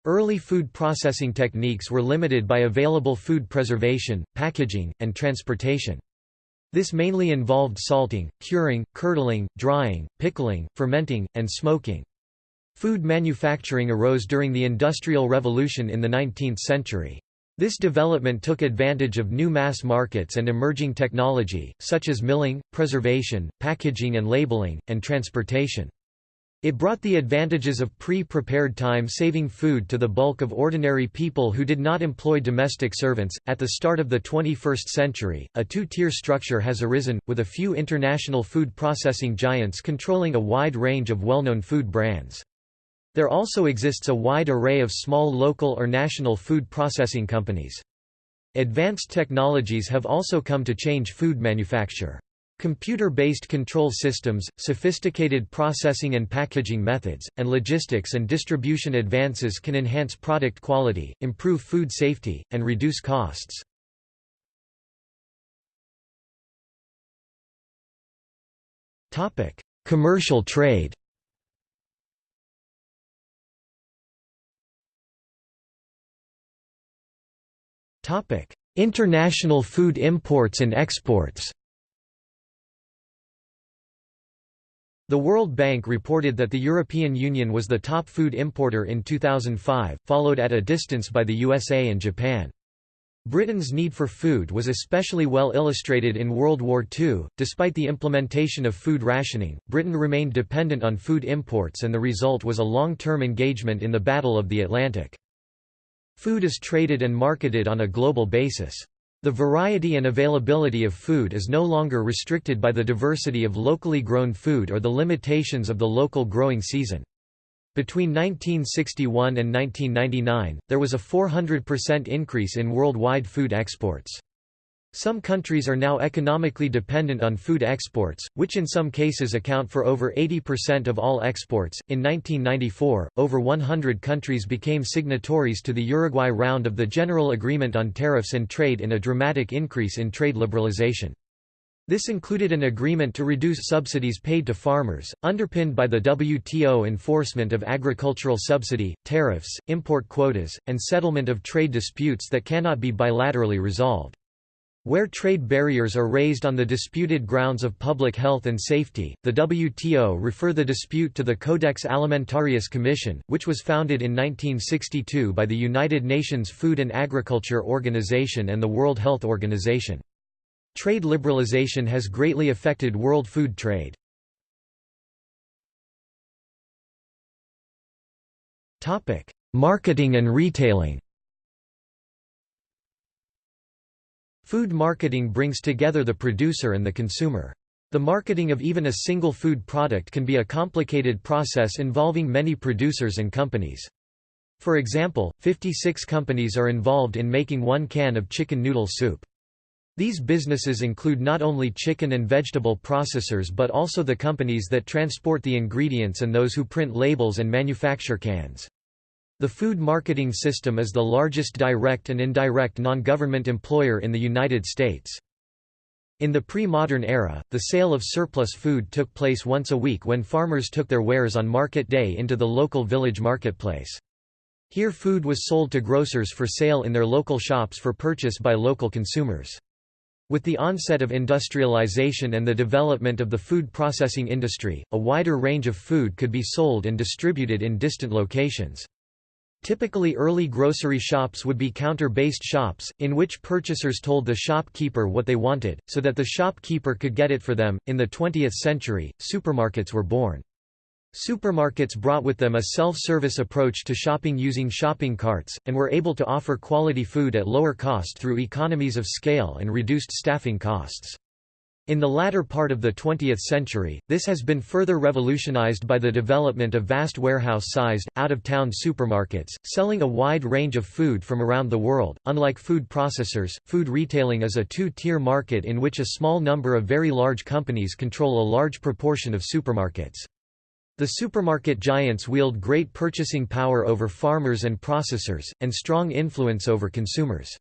Speaker 1: Early food processing techniques were limited by available food preservation, packaging, and transportation. This mainly involved salting, curing, curdling, drying, pickling, fermenting, and smoking. Food manufacturing arose during the Industrial Revolution in the 19th century. This development took advantage of new mass markets and emerging technology, such as milling, preservation, packaging and labeling, and transportation. It brought the advantages of pre-prepared time-saving food to the bulk of ordinary people who did not employ domestic servants. At the start of the 21st century, a two-tier structure has arisen, with a few international food processing giants controlling a wide range of well-known food brands. There also exists a wide array of small local or national food processing companies. Advanced technologies have also come to change food manufacture. Computer-based control systems, sophisticated processing and packaging methods, and logistics and distribution advances can enhance product quality, improve food safety, and reduce costs. Commercial trade International food imports and exports The World Bank reported that the European Union was the top food importer in 2005, followed at a distance by the USA and Japan. Britain's need for food was especially well illustrated in World War II. Despite the implementation of food rationing, Britain remained dependent on food imports, and the result was a long term engagement in the Battle of the Atlantic. Food is traded and marketed on a global basis. The variety and availability of food is no longer restricted by the diversity of locally grown food or the limitations of the local growing season. Between 1961 and 1999, there was a 400% increase in worldwide food exports. Some countries are now economically dependent on food exports, which in some cases account for over 80% of all exports. In 1994, over 100 countries became signatories to the Uruguay round of the General Agreement on Tariffs and Trade in a dramatic increase in trade liberalization. This included an agreement to reduce subsidies paid to farmers, underpinned by the WTO enforcement of agricultural subsidy, tariffs, import quotas, and settlement of trade disputes that cannot be bilaterally resolved. Where trade barriers are raised on the disputed grounds of public health and safety, the WTO refer the dispute to the Codex Alimentarius Commission, which was founded in 1962 by the United Nations Food and Agriculture Organization and the World Health Organization. Trade liberalization has greatly affected world food trade. Marketing and retailing Food marketing brings together the producer and the consumer. The marketing of even a single food product can be a complicated process involving many producers and companies. For example, 56 companies are involved in making one can of chicken noodle soup. These businesses include not only chicken and vegetable processors but also the companies that transport the ingredients and those who print labels and manufacture cans. The food marketing system is the largest direct and indirect non-government employer in the United States. In the pre-modern era, the sale of surplus food took place once a week when farmers took their wares on market day into the local village marketplace. Here food was sold to grocers for sale in their local shops for purchase by local consumers. With the onset of industrialization and the development of the food processing industry, a wider range of food could be sold and distributed in distant locations. Typically early grocery shops would be counter-based shops, in which purchasers told the shopkeeper what they wanted, so that the shopkeeper could get it for them. In the 20th century, supermarkets were born. Supermarkets brought with them a self-service approach to shopping using shopping carts, and were able to offer quality food at lower cost through economies of scale and reduced staffing costs. In the latter part of the 20th century, this has been further revolutionized by the development of vast warehouse-sized, out-of-town supermarkets, selling a wide range of food from around the world. Unlike food processors, food retailing is a two-tier market in which a small number of very large companies control a large proportion of supermarkets. The supermarket giants wield great purchasing power over farmers and processors, and strong influence over consumers.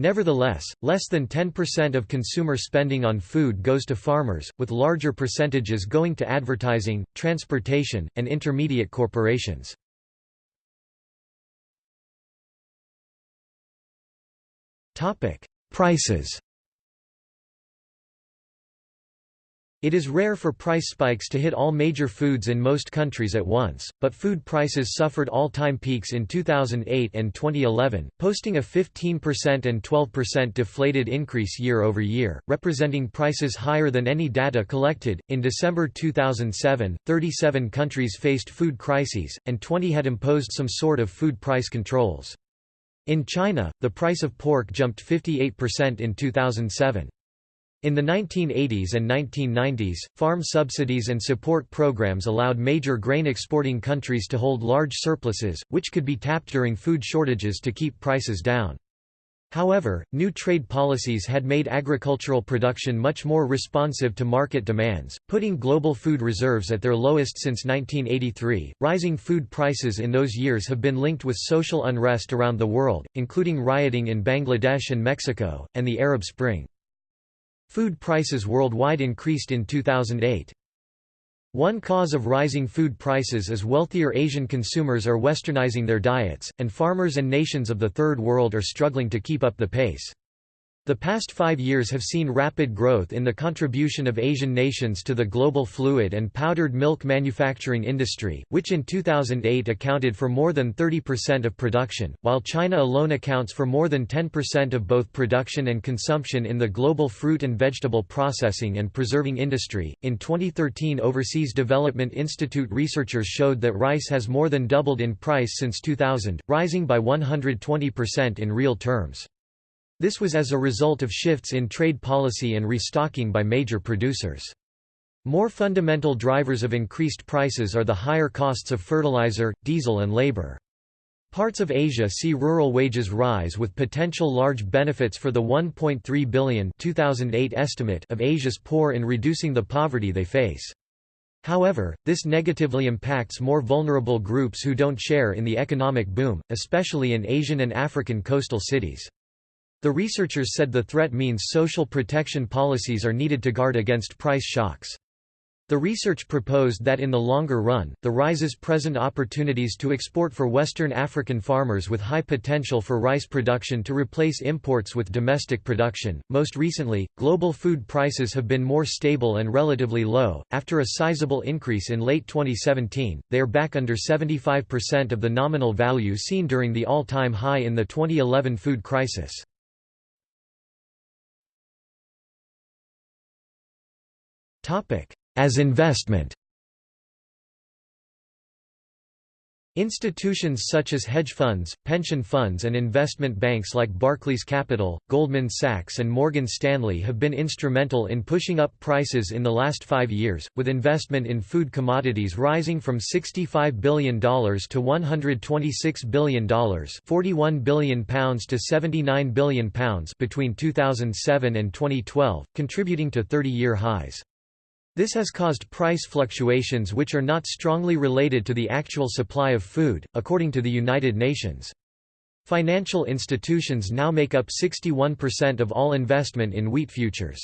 Speaker 1: Nevertheless, less than 10% of consumer spending on food goes to farmers, with larger percentages going to advertising, transportation, and intermediate corporations. Prices It is rare for price spikes to hit all major foods in most countries at once, but food prices suffered all-time peaks in 2008 and 2011, posting a 15% and 12% deflated increase year over year, representing prices higher than any data collected. In December 2007, 37 countries faced food crises, and 20 had imposed some sort of food price controls. In China, the price of pork jumped 58% in 2007. In the 1980s and 1990s, farm subsidies and support programs allowed major grain exporting countries to hold large surpluses, which could be tapped during food shortages to keep prices down. However, new trade policies had made agricultural production much more responsive to market demands, putting global food reserves at their lowest since 1983. Rising food prices in those years have been linked with social unrest around the world, including rioting in Bangladesh and Mexico, and the Arab Spring. Food prices worldwide increased in 2008. One cause of rising food prices is wealthier Asian consumers are westernizing their diets, and farmers and nations of the Third World are struggling to keep up the pace. The past five years have seen rapid growth in the contribution of Asian nations to the global fluid and powdered milk manufacturing industry, which in 2008 accounted for more than 30% of production, while China alone accounts for more than 10% of both production and consumption in the global fruit and vegetable processing and preserving industry. In 2013, Overseas Development Institute researchers showed that rice has more than doubled in price since 2000, rising by 120% in real terms. This was as a result of shifts in trade policy and restocking by major producers. More fundamental drivers of increased prices are the higher costs of fertilizer, diesel and labor. Parts of Asia see rural wages rise with potential large benefits for the 1.3 billion 2008 estimate of Asia's poor in reducing the poverty they face. However, this negatively impacts more vulnerable groups who don't share in the economic boom, especially in Asian and African coastal cities. The researchers said the threat means social protection policies are needed to guard against price shocks. The research proposed that in the longer run, the rises present opportunities to export for Western African farmers with high potential for rice production to replace imports with domestic production. Most recently, global food prices have been more stable and relatively low. After a sizable increase in late 2017, they are back under 75% of the nominal value seen during the all time high in the 2011 food crisis. As investment Institutions such as hedge funds, pension funds and investment banks like Barclays Capital, Goldman Sachs and Morgan Stanley have been instrumental in pushing up prices in the last five years, with investment in food commodities rising from $65 billion to $126 billion £41 billion to £79 billion between 2007 and 2012, contributing to 30-year highs. This has caused price fluctuations which are not strongly related to the actual supply of food, according to the United Nations. Financial institutions now make up 61% of all investment in wheat futures.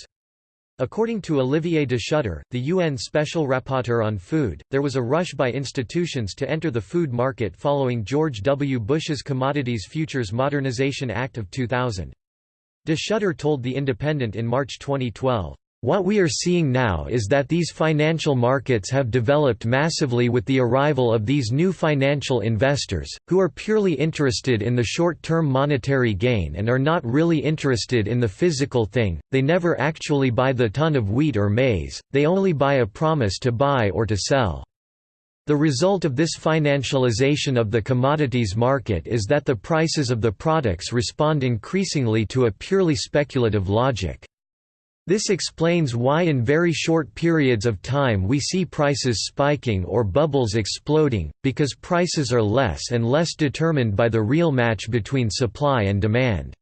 Speaker 1: According to Olivier de Schutter, the UN Special Rapporteur on Food, there was a rush by institutions to enter the food market following George W. Bush's Commodities Futures Modernization Act of 2000. De Schutter told The Independent in March 2012, what we are seeing now is that these financial markets have developed massively with the arrival of these new financial investors, who are purely interested in the short-term monetary gain and are not really interested in the physical thing, they never actually buy the ton of wheat or maize, they only buy a promise to buy or to sell. The result of this financialization of the commodities market is that the prices of the products respond increasingly to a purely speculative logic. This explains why in very short periods of time we see prices spiking or bubbles exploding, because prices are less and less determined by the real match between supply and demand.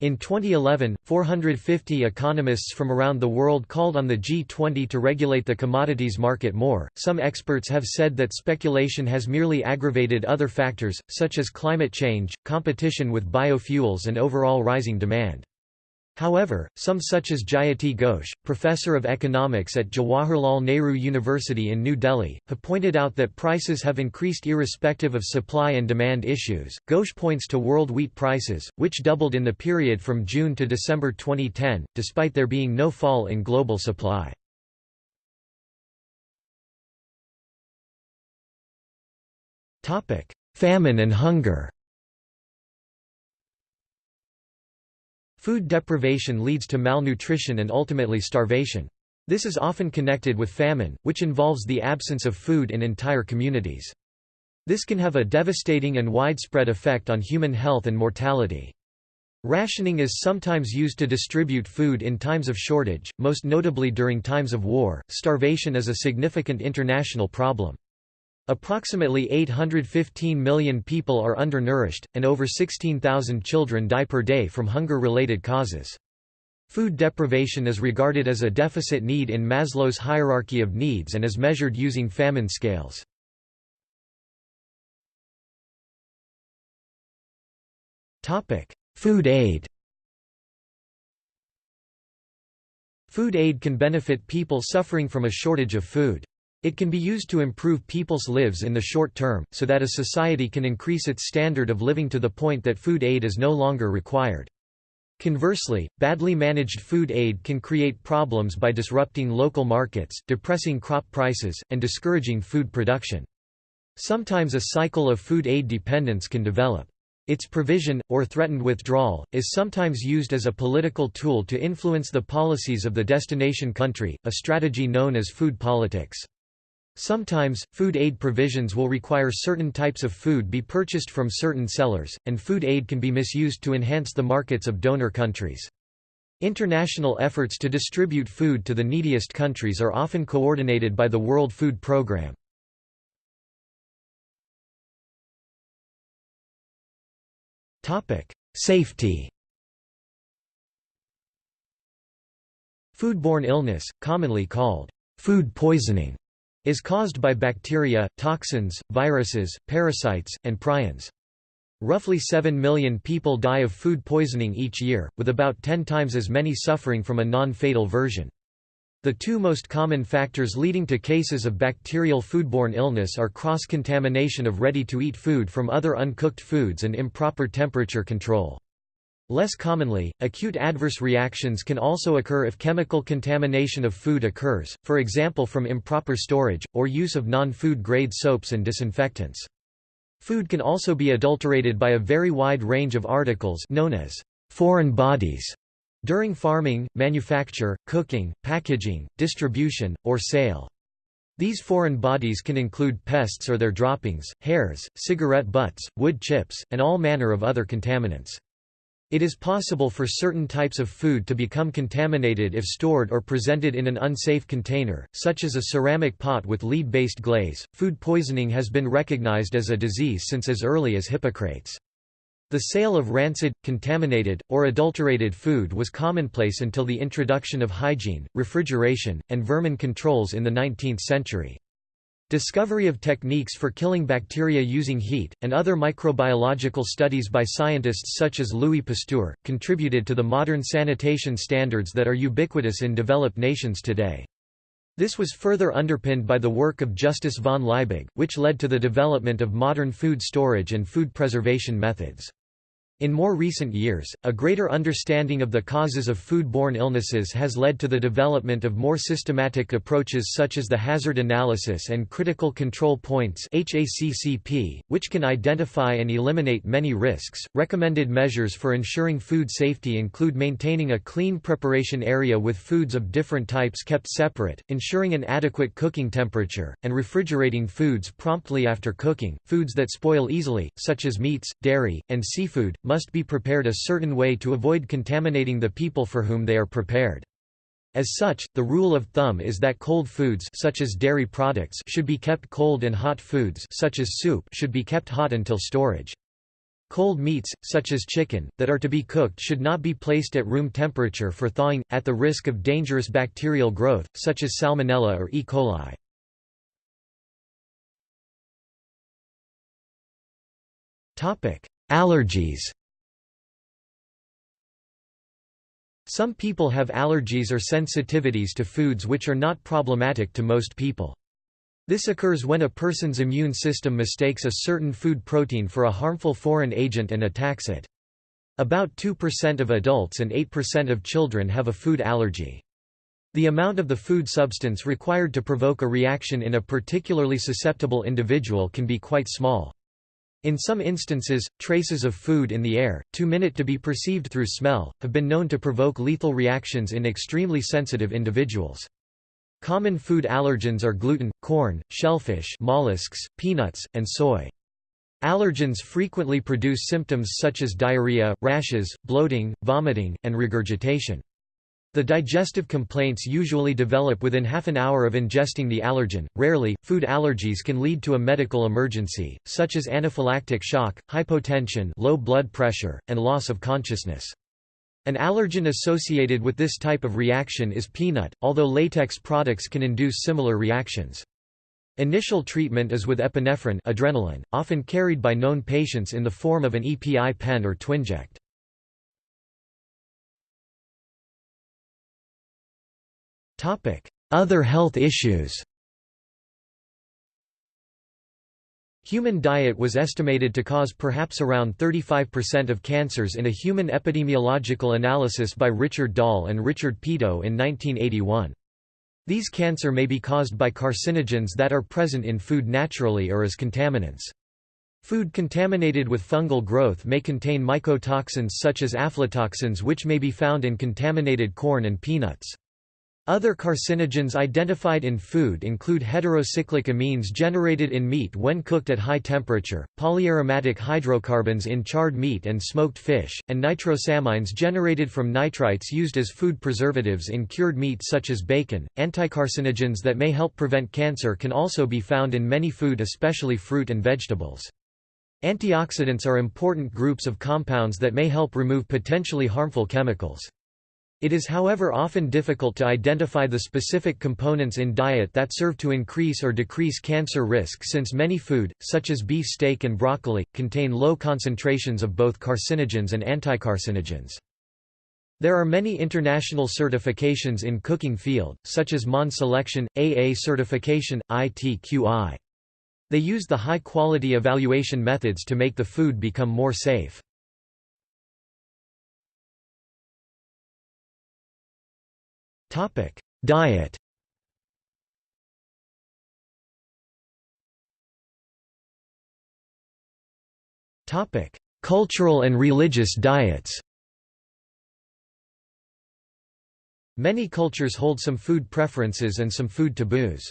Speaker 1: In 2011, 450 economists from around the world called on the G20 to regulate the commodities market more. Some experts have said that speculation has merely aggravated other factors, such as climate change, competition with biofuels, and overall rising demand. However, some such as Jayati Ghosh, professor of economics at Jawaharlal Nehru University in New Delhi, have pointed out that prices have increased irrespective of supply and demand issues. Ghosh points to world wheat prices, which doubled in the period from June to December 2010, despite there being no fall in global supply. Famine and hunger Food deprivation leads to malnutrition and ultimately starvation. This is often connected with famine, which involves the absence of food in entire communities. This can have a devastating and widespread effect on human health and mortality. Rationing is sometimes used to distribute food in times of shortage, most notably during times of war. Starvation is a significant international problem. Approximately 815 million people are undernourished, and over 16,000 children die per day from hunger-related causes. Food deprivation is regarded as a deficit need in Maslow's hierarchy of needs and is measured using famine scales. Food aid Food aid can benefit people suffering from a shortage of food. It can be used to improve people's lives in the short term, so that a society can increase its standard of living to the point that food aid is no longer required. Conversely, badly managed food aid can create problems by disrupting local markets, depressing crop prices, and discouraging food production. Sometimes a cycle of food aid dependence can develop. Its provision, or threatened withdrawal, is sometimes used as a political tool to influence the policies of the destination country, a strategy known as food politics. Sometimes, food aid provisions will require certain types of food be purchased from certain sellers, and food aid can be misused to enhance the markets of donor countries. International efforts to distribute food to the neediest countries are often coordinated by the World Food Programme. Safety Foodborne illness, commonly called food poisoning, is caused by bacteria, toxins, viruses, parasites, and prions. Roughly 7 million people die of food poisoning each year, with about 10 times as many suffering from a non-fatal version. The two most common factors leading to cases of bacterial foodborne illness are cross-contamination of ready-to-eat food from other uncooked foods and improper temperature control. Less commonly, acute adverse reactions can also occur if chemical contamination of food occurs, for example from improper storage, or use of non-food grade soaps and disinfectants. Food can also be adulterated by a very wide range of articles known as foreign bodies during farming, manufacture, cooking, packaging, distribution, or sale. These foreign bodies can include pests or their droppings, hairs, cigarette butts, wood chips, and all manner of other contaminants. It is possible for certain types of food to become contaminated if stored or presented in an unsafe container, such as a ceramic pot with lead-based glaze. Food poisoning has been recognized as a disease since as early as Hippocrates. The sale of rancid, contaminated, or adulterated food was commonplace until the introduction of hygiene, refrigeration, and vermin controls in the 19th century. Discovery of techniques for killing bacteria using heat, and other microbiological studies by scientists such as Louis Pasteur, contributed to the modern sanitation standards that are ubiquitous in developed nations today. This was further underpinned by the work of Justus von Liebig, which led to the development of modern food storage and food preservation methods. In more recent years, a greater understanding of the causes of foodborne illnesses has led to the development of more systematic approaches such as the hazard analysis and critical control points (HACCP), which can identify and eliminate many risks. Recommended measures for ensuring food safety include maintaining a clean preparation area with foods of different types kept separate, ensuring an adequate cooking temperature, and refrigerating foods promptly after cooking. Foods that spoil easily, such as meats, dairy, and seafood, must be prepared a certain way to avoid contaminating the people for whom they are prepared. As such, the rule of thumb is that cold foods such as dairy products should be kept cold and hot foods such as soup should be kept hot until storage. Cold meats, such as chicken, that are to be cooked should not be placed at room temperature for thawing, at the risk of dangerous bacterial growth, such as Salmonella or E. coli. Allergies Some people have allergies or sensitivities to foods which are not problematic to most people. This occurs when a person's immune system mistakes a certain food protein for a harmful foreign agent and attacks it. About 2% of adults and 8% of children have a food allergy. The amount of the food substance required to provoke a reaction in a particularly susceptible individual can be quite small. In some instances, traces of food in the air, too minute to be perceived through smell, have been known to provoke lethal reactions in extremely sensitive individuals. Common food allergens are gluten, corn, shellfish mollusks, peanuts, and soy. Allergens frequently produce symptoms such as diarrhea, rashes, bloating, vomiting, and regurgitation. The digestive complaints usually develop within half an hour of ingesting the allergen. Rarely, food allergies can lead to a medical emergency, such as anaphylactic shock, hypotension, low blood pressure, and loss of consciousness. An allergen associated with this type of reaction is peanut, although latex products can induce similar reactions. Initial treatment is with epinephrine adrenaline, often carried by known patients in the form of an EpiPen or Twinject. Other health issues Human diet was estimated to cause perhaps around 35% of cancers in a human epidemiological analysis by Richard Doll and Richard Peto in 1981. These cancer may be caused by carcinogens that are present in food naturally or as contaminants. Food contaminated with fungal growth may contain mycotoxins such as aflatoxins which may be found in contaminated corn and peanuts. Other carcinogens identified in food include heterocyclic amines generated in meat when cooked at high temperature, polyaromatic hydrocarbons in charred meat and smoked fish, and nitrosamines generated from nitrites used as food preservatives in cured meat such as bacon. Anticarcinogens that may help prevent cancer can also be found in many food especially fruit and vegetables. Antioxidants are important groups of compounds that may help remove potentially harmful chemicals. It is however often difficult to identify the specific components in diet that serve to increase or decrease cancer risk since many food, such as beef steak and broccoli, contain low concentrations of both carcinogens and anticarcinogens. There are many international certifications in cooking field, such as Monde Selection, AA certification, ITQI. They use the high-quality evaluation methods to make the food become more safe. Diet Topic: Cultural and religious diets Many cultures hold some food preferences and some food taboos.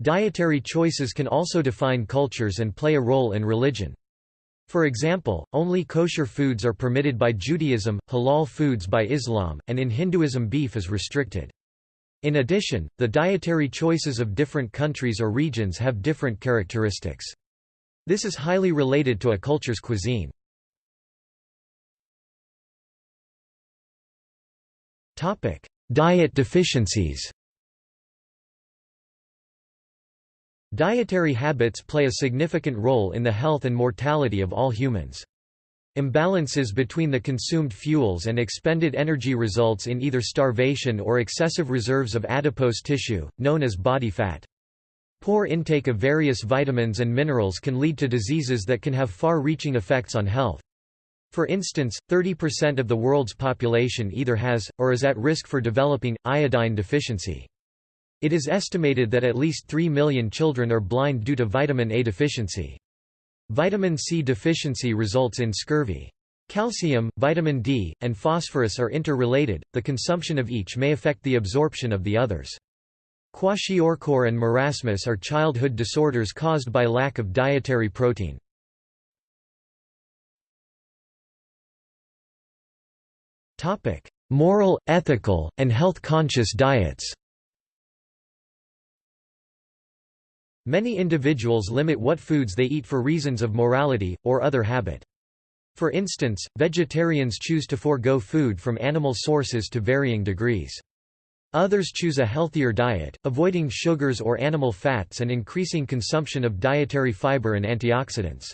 Speaker 1: Dietary choices can also define cultures and play a role in religion. For example, only kosher foods are permitted by Judaism, halal foods by Islam, and in Hinduism beef is restricted. In addition, the dietary choices of different countries or regions have different characteristics. This is highly related to a culture's cuisine. Diet deficiencies Dietary habits play a significant role in the health and mortality of all humans. Imbalances between the consumed fuels and expended energy results in either starvation or excessive reserves of adipose tissue, known as body fat. Poor intake of various vitamins and minerals can lead to diseases that can have far-reaching effects on health. For instance, 30% of the world's population either has, or is at risk for developing, iodine deficiency. It is estimated that at least 3 million children are blind due to vitamin A deficiency. Vitamin C deficiency results in scurvy. Calcium, vitamin D, and phosphorus are interrelated, the consumption of each may affect the absorption of the others. Kwashiorkor and marasmus are childhood disorders caused by lack of dietary protein. Moral, ethical, and health-conscious diets Many individuals limit what foods they eat for reasons of morality, or other habit. For instance, vegetarians choose to forego food from animal sources to varying degrees. Others choose a healthier diet, avoiding sugars or animal fats and increasing consumption of dietary fiber and antioxidants.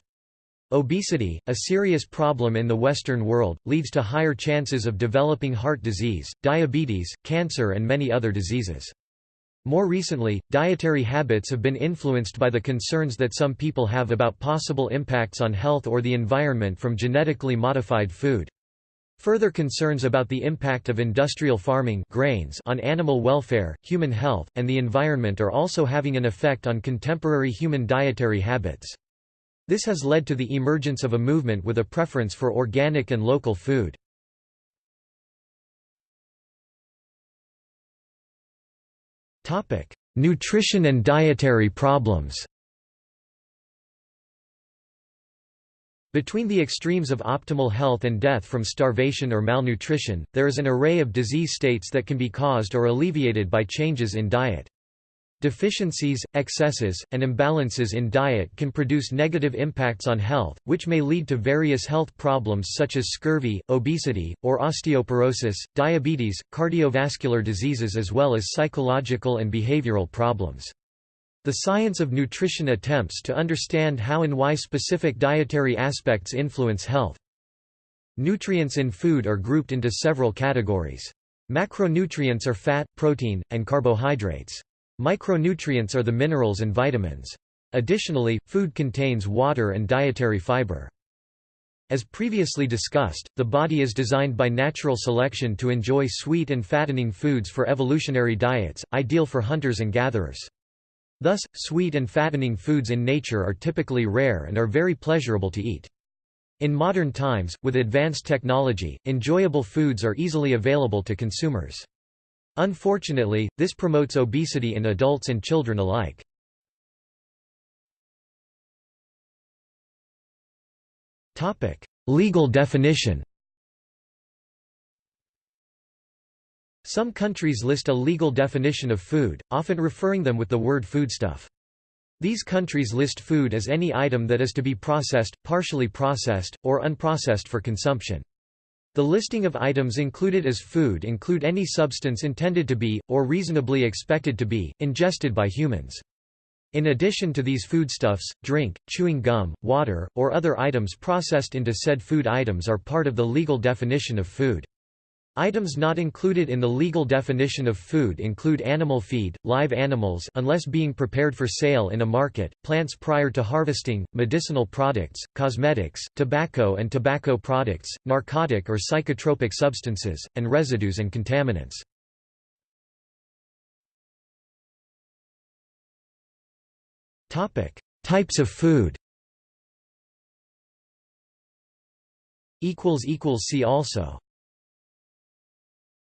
Speaker 1: Obesity, a serious problem in the Western world, leads to higher chances of developing heart disease, diabetes, cancer and many other diseases. More recently, dietary habits have been influenced by the concerns that some people have about possible impacts on health or the environment from genetically modified food. Further concerns about the impact of industrial farming grains on animal welfare, human health, and the environment are also having an effect on contemporary human dietary habits. This has led to the emergence of a movement with a preference for organic and local food. Nutrition and dietary problems Between the extremes of optimal health and death from starvation or malnutrition, there is an array of disease states that can be caused or alleviated by changes in diet. Deficiencies, excesses, and imbalances in diet can produce negative impacts on health, which may lead to various health problems such as scurvy, obesity, or osteoporosis, diabetes, cardiovascular diseases as well as psychological and behavioral problems. The science of nutrition attempts to understand how and why specific dietary aspects influence health. Nutrients in food are grouped into several categories. Macronutrients are fat, protein, and carbohydrates. Micronutrients are the minerals and vitamins. Additionally, food contains water and dietary fiber. As previously discussed, the body is designed by natural selection to enjoy sweet and fattening foods for evolutionary diets, ideal for hunters and gatherers. Thus, sweet and fattening foods in nature are typically rare and are very pleasurable to eat. In modern times, with advanced technology, enjoyable foods are easily available to consumers. Unfortunately, this promotes obesity in adults and children alike. Legal definition Some countries list a legal definition of food, often referring them with the word foodstuff. These countries list food as any item that is to be processed, partially processed, or unprocessed for consumption. The listing of items included as food include any substance intended to be, or reasonably expected to be, ingested by humans. In addition to these foodstuffs, drink, chewing gum, water, or other items processed into said food items are part of the legal definition of food. Items not included in the legal definition of food include animal feed, live animals unless being prepared for sale in a market, plants prior to harvesting, medicinal products, cosmetics, tobacco and tobacco products, narcotic or psychotropic substances, and residues and contaminants. Types of food See also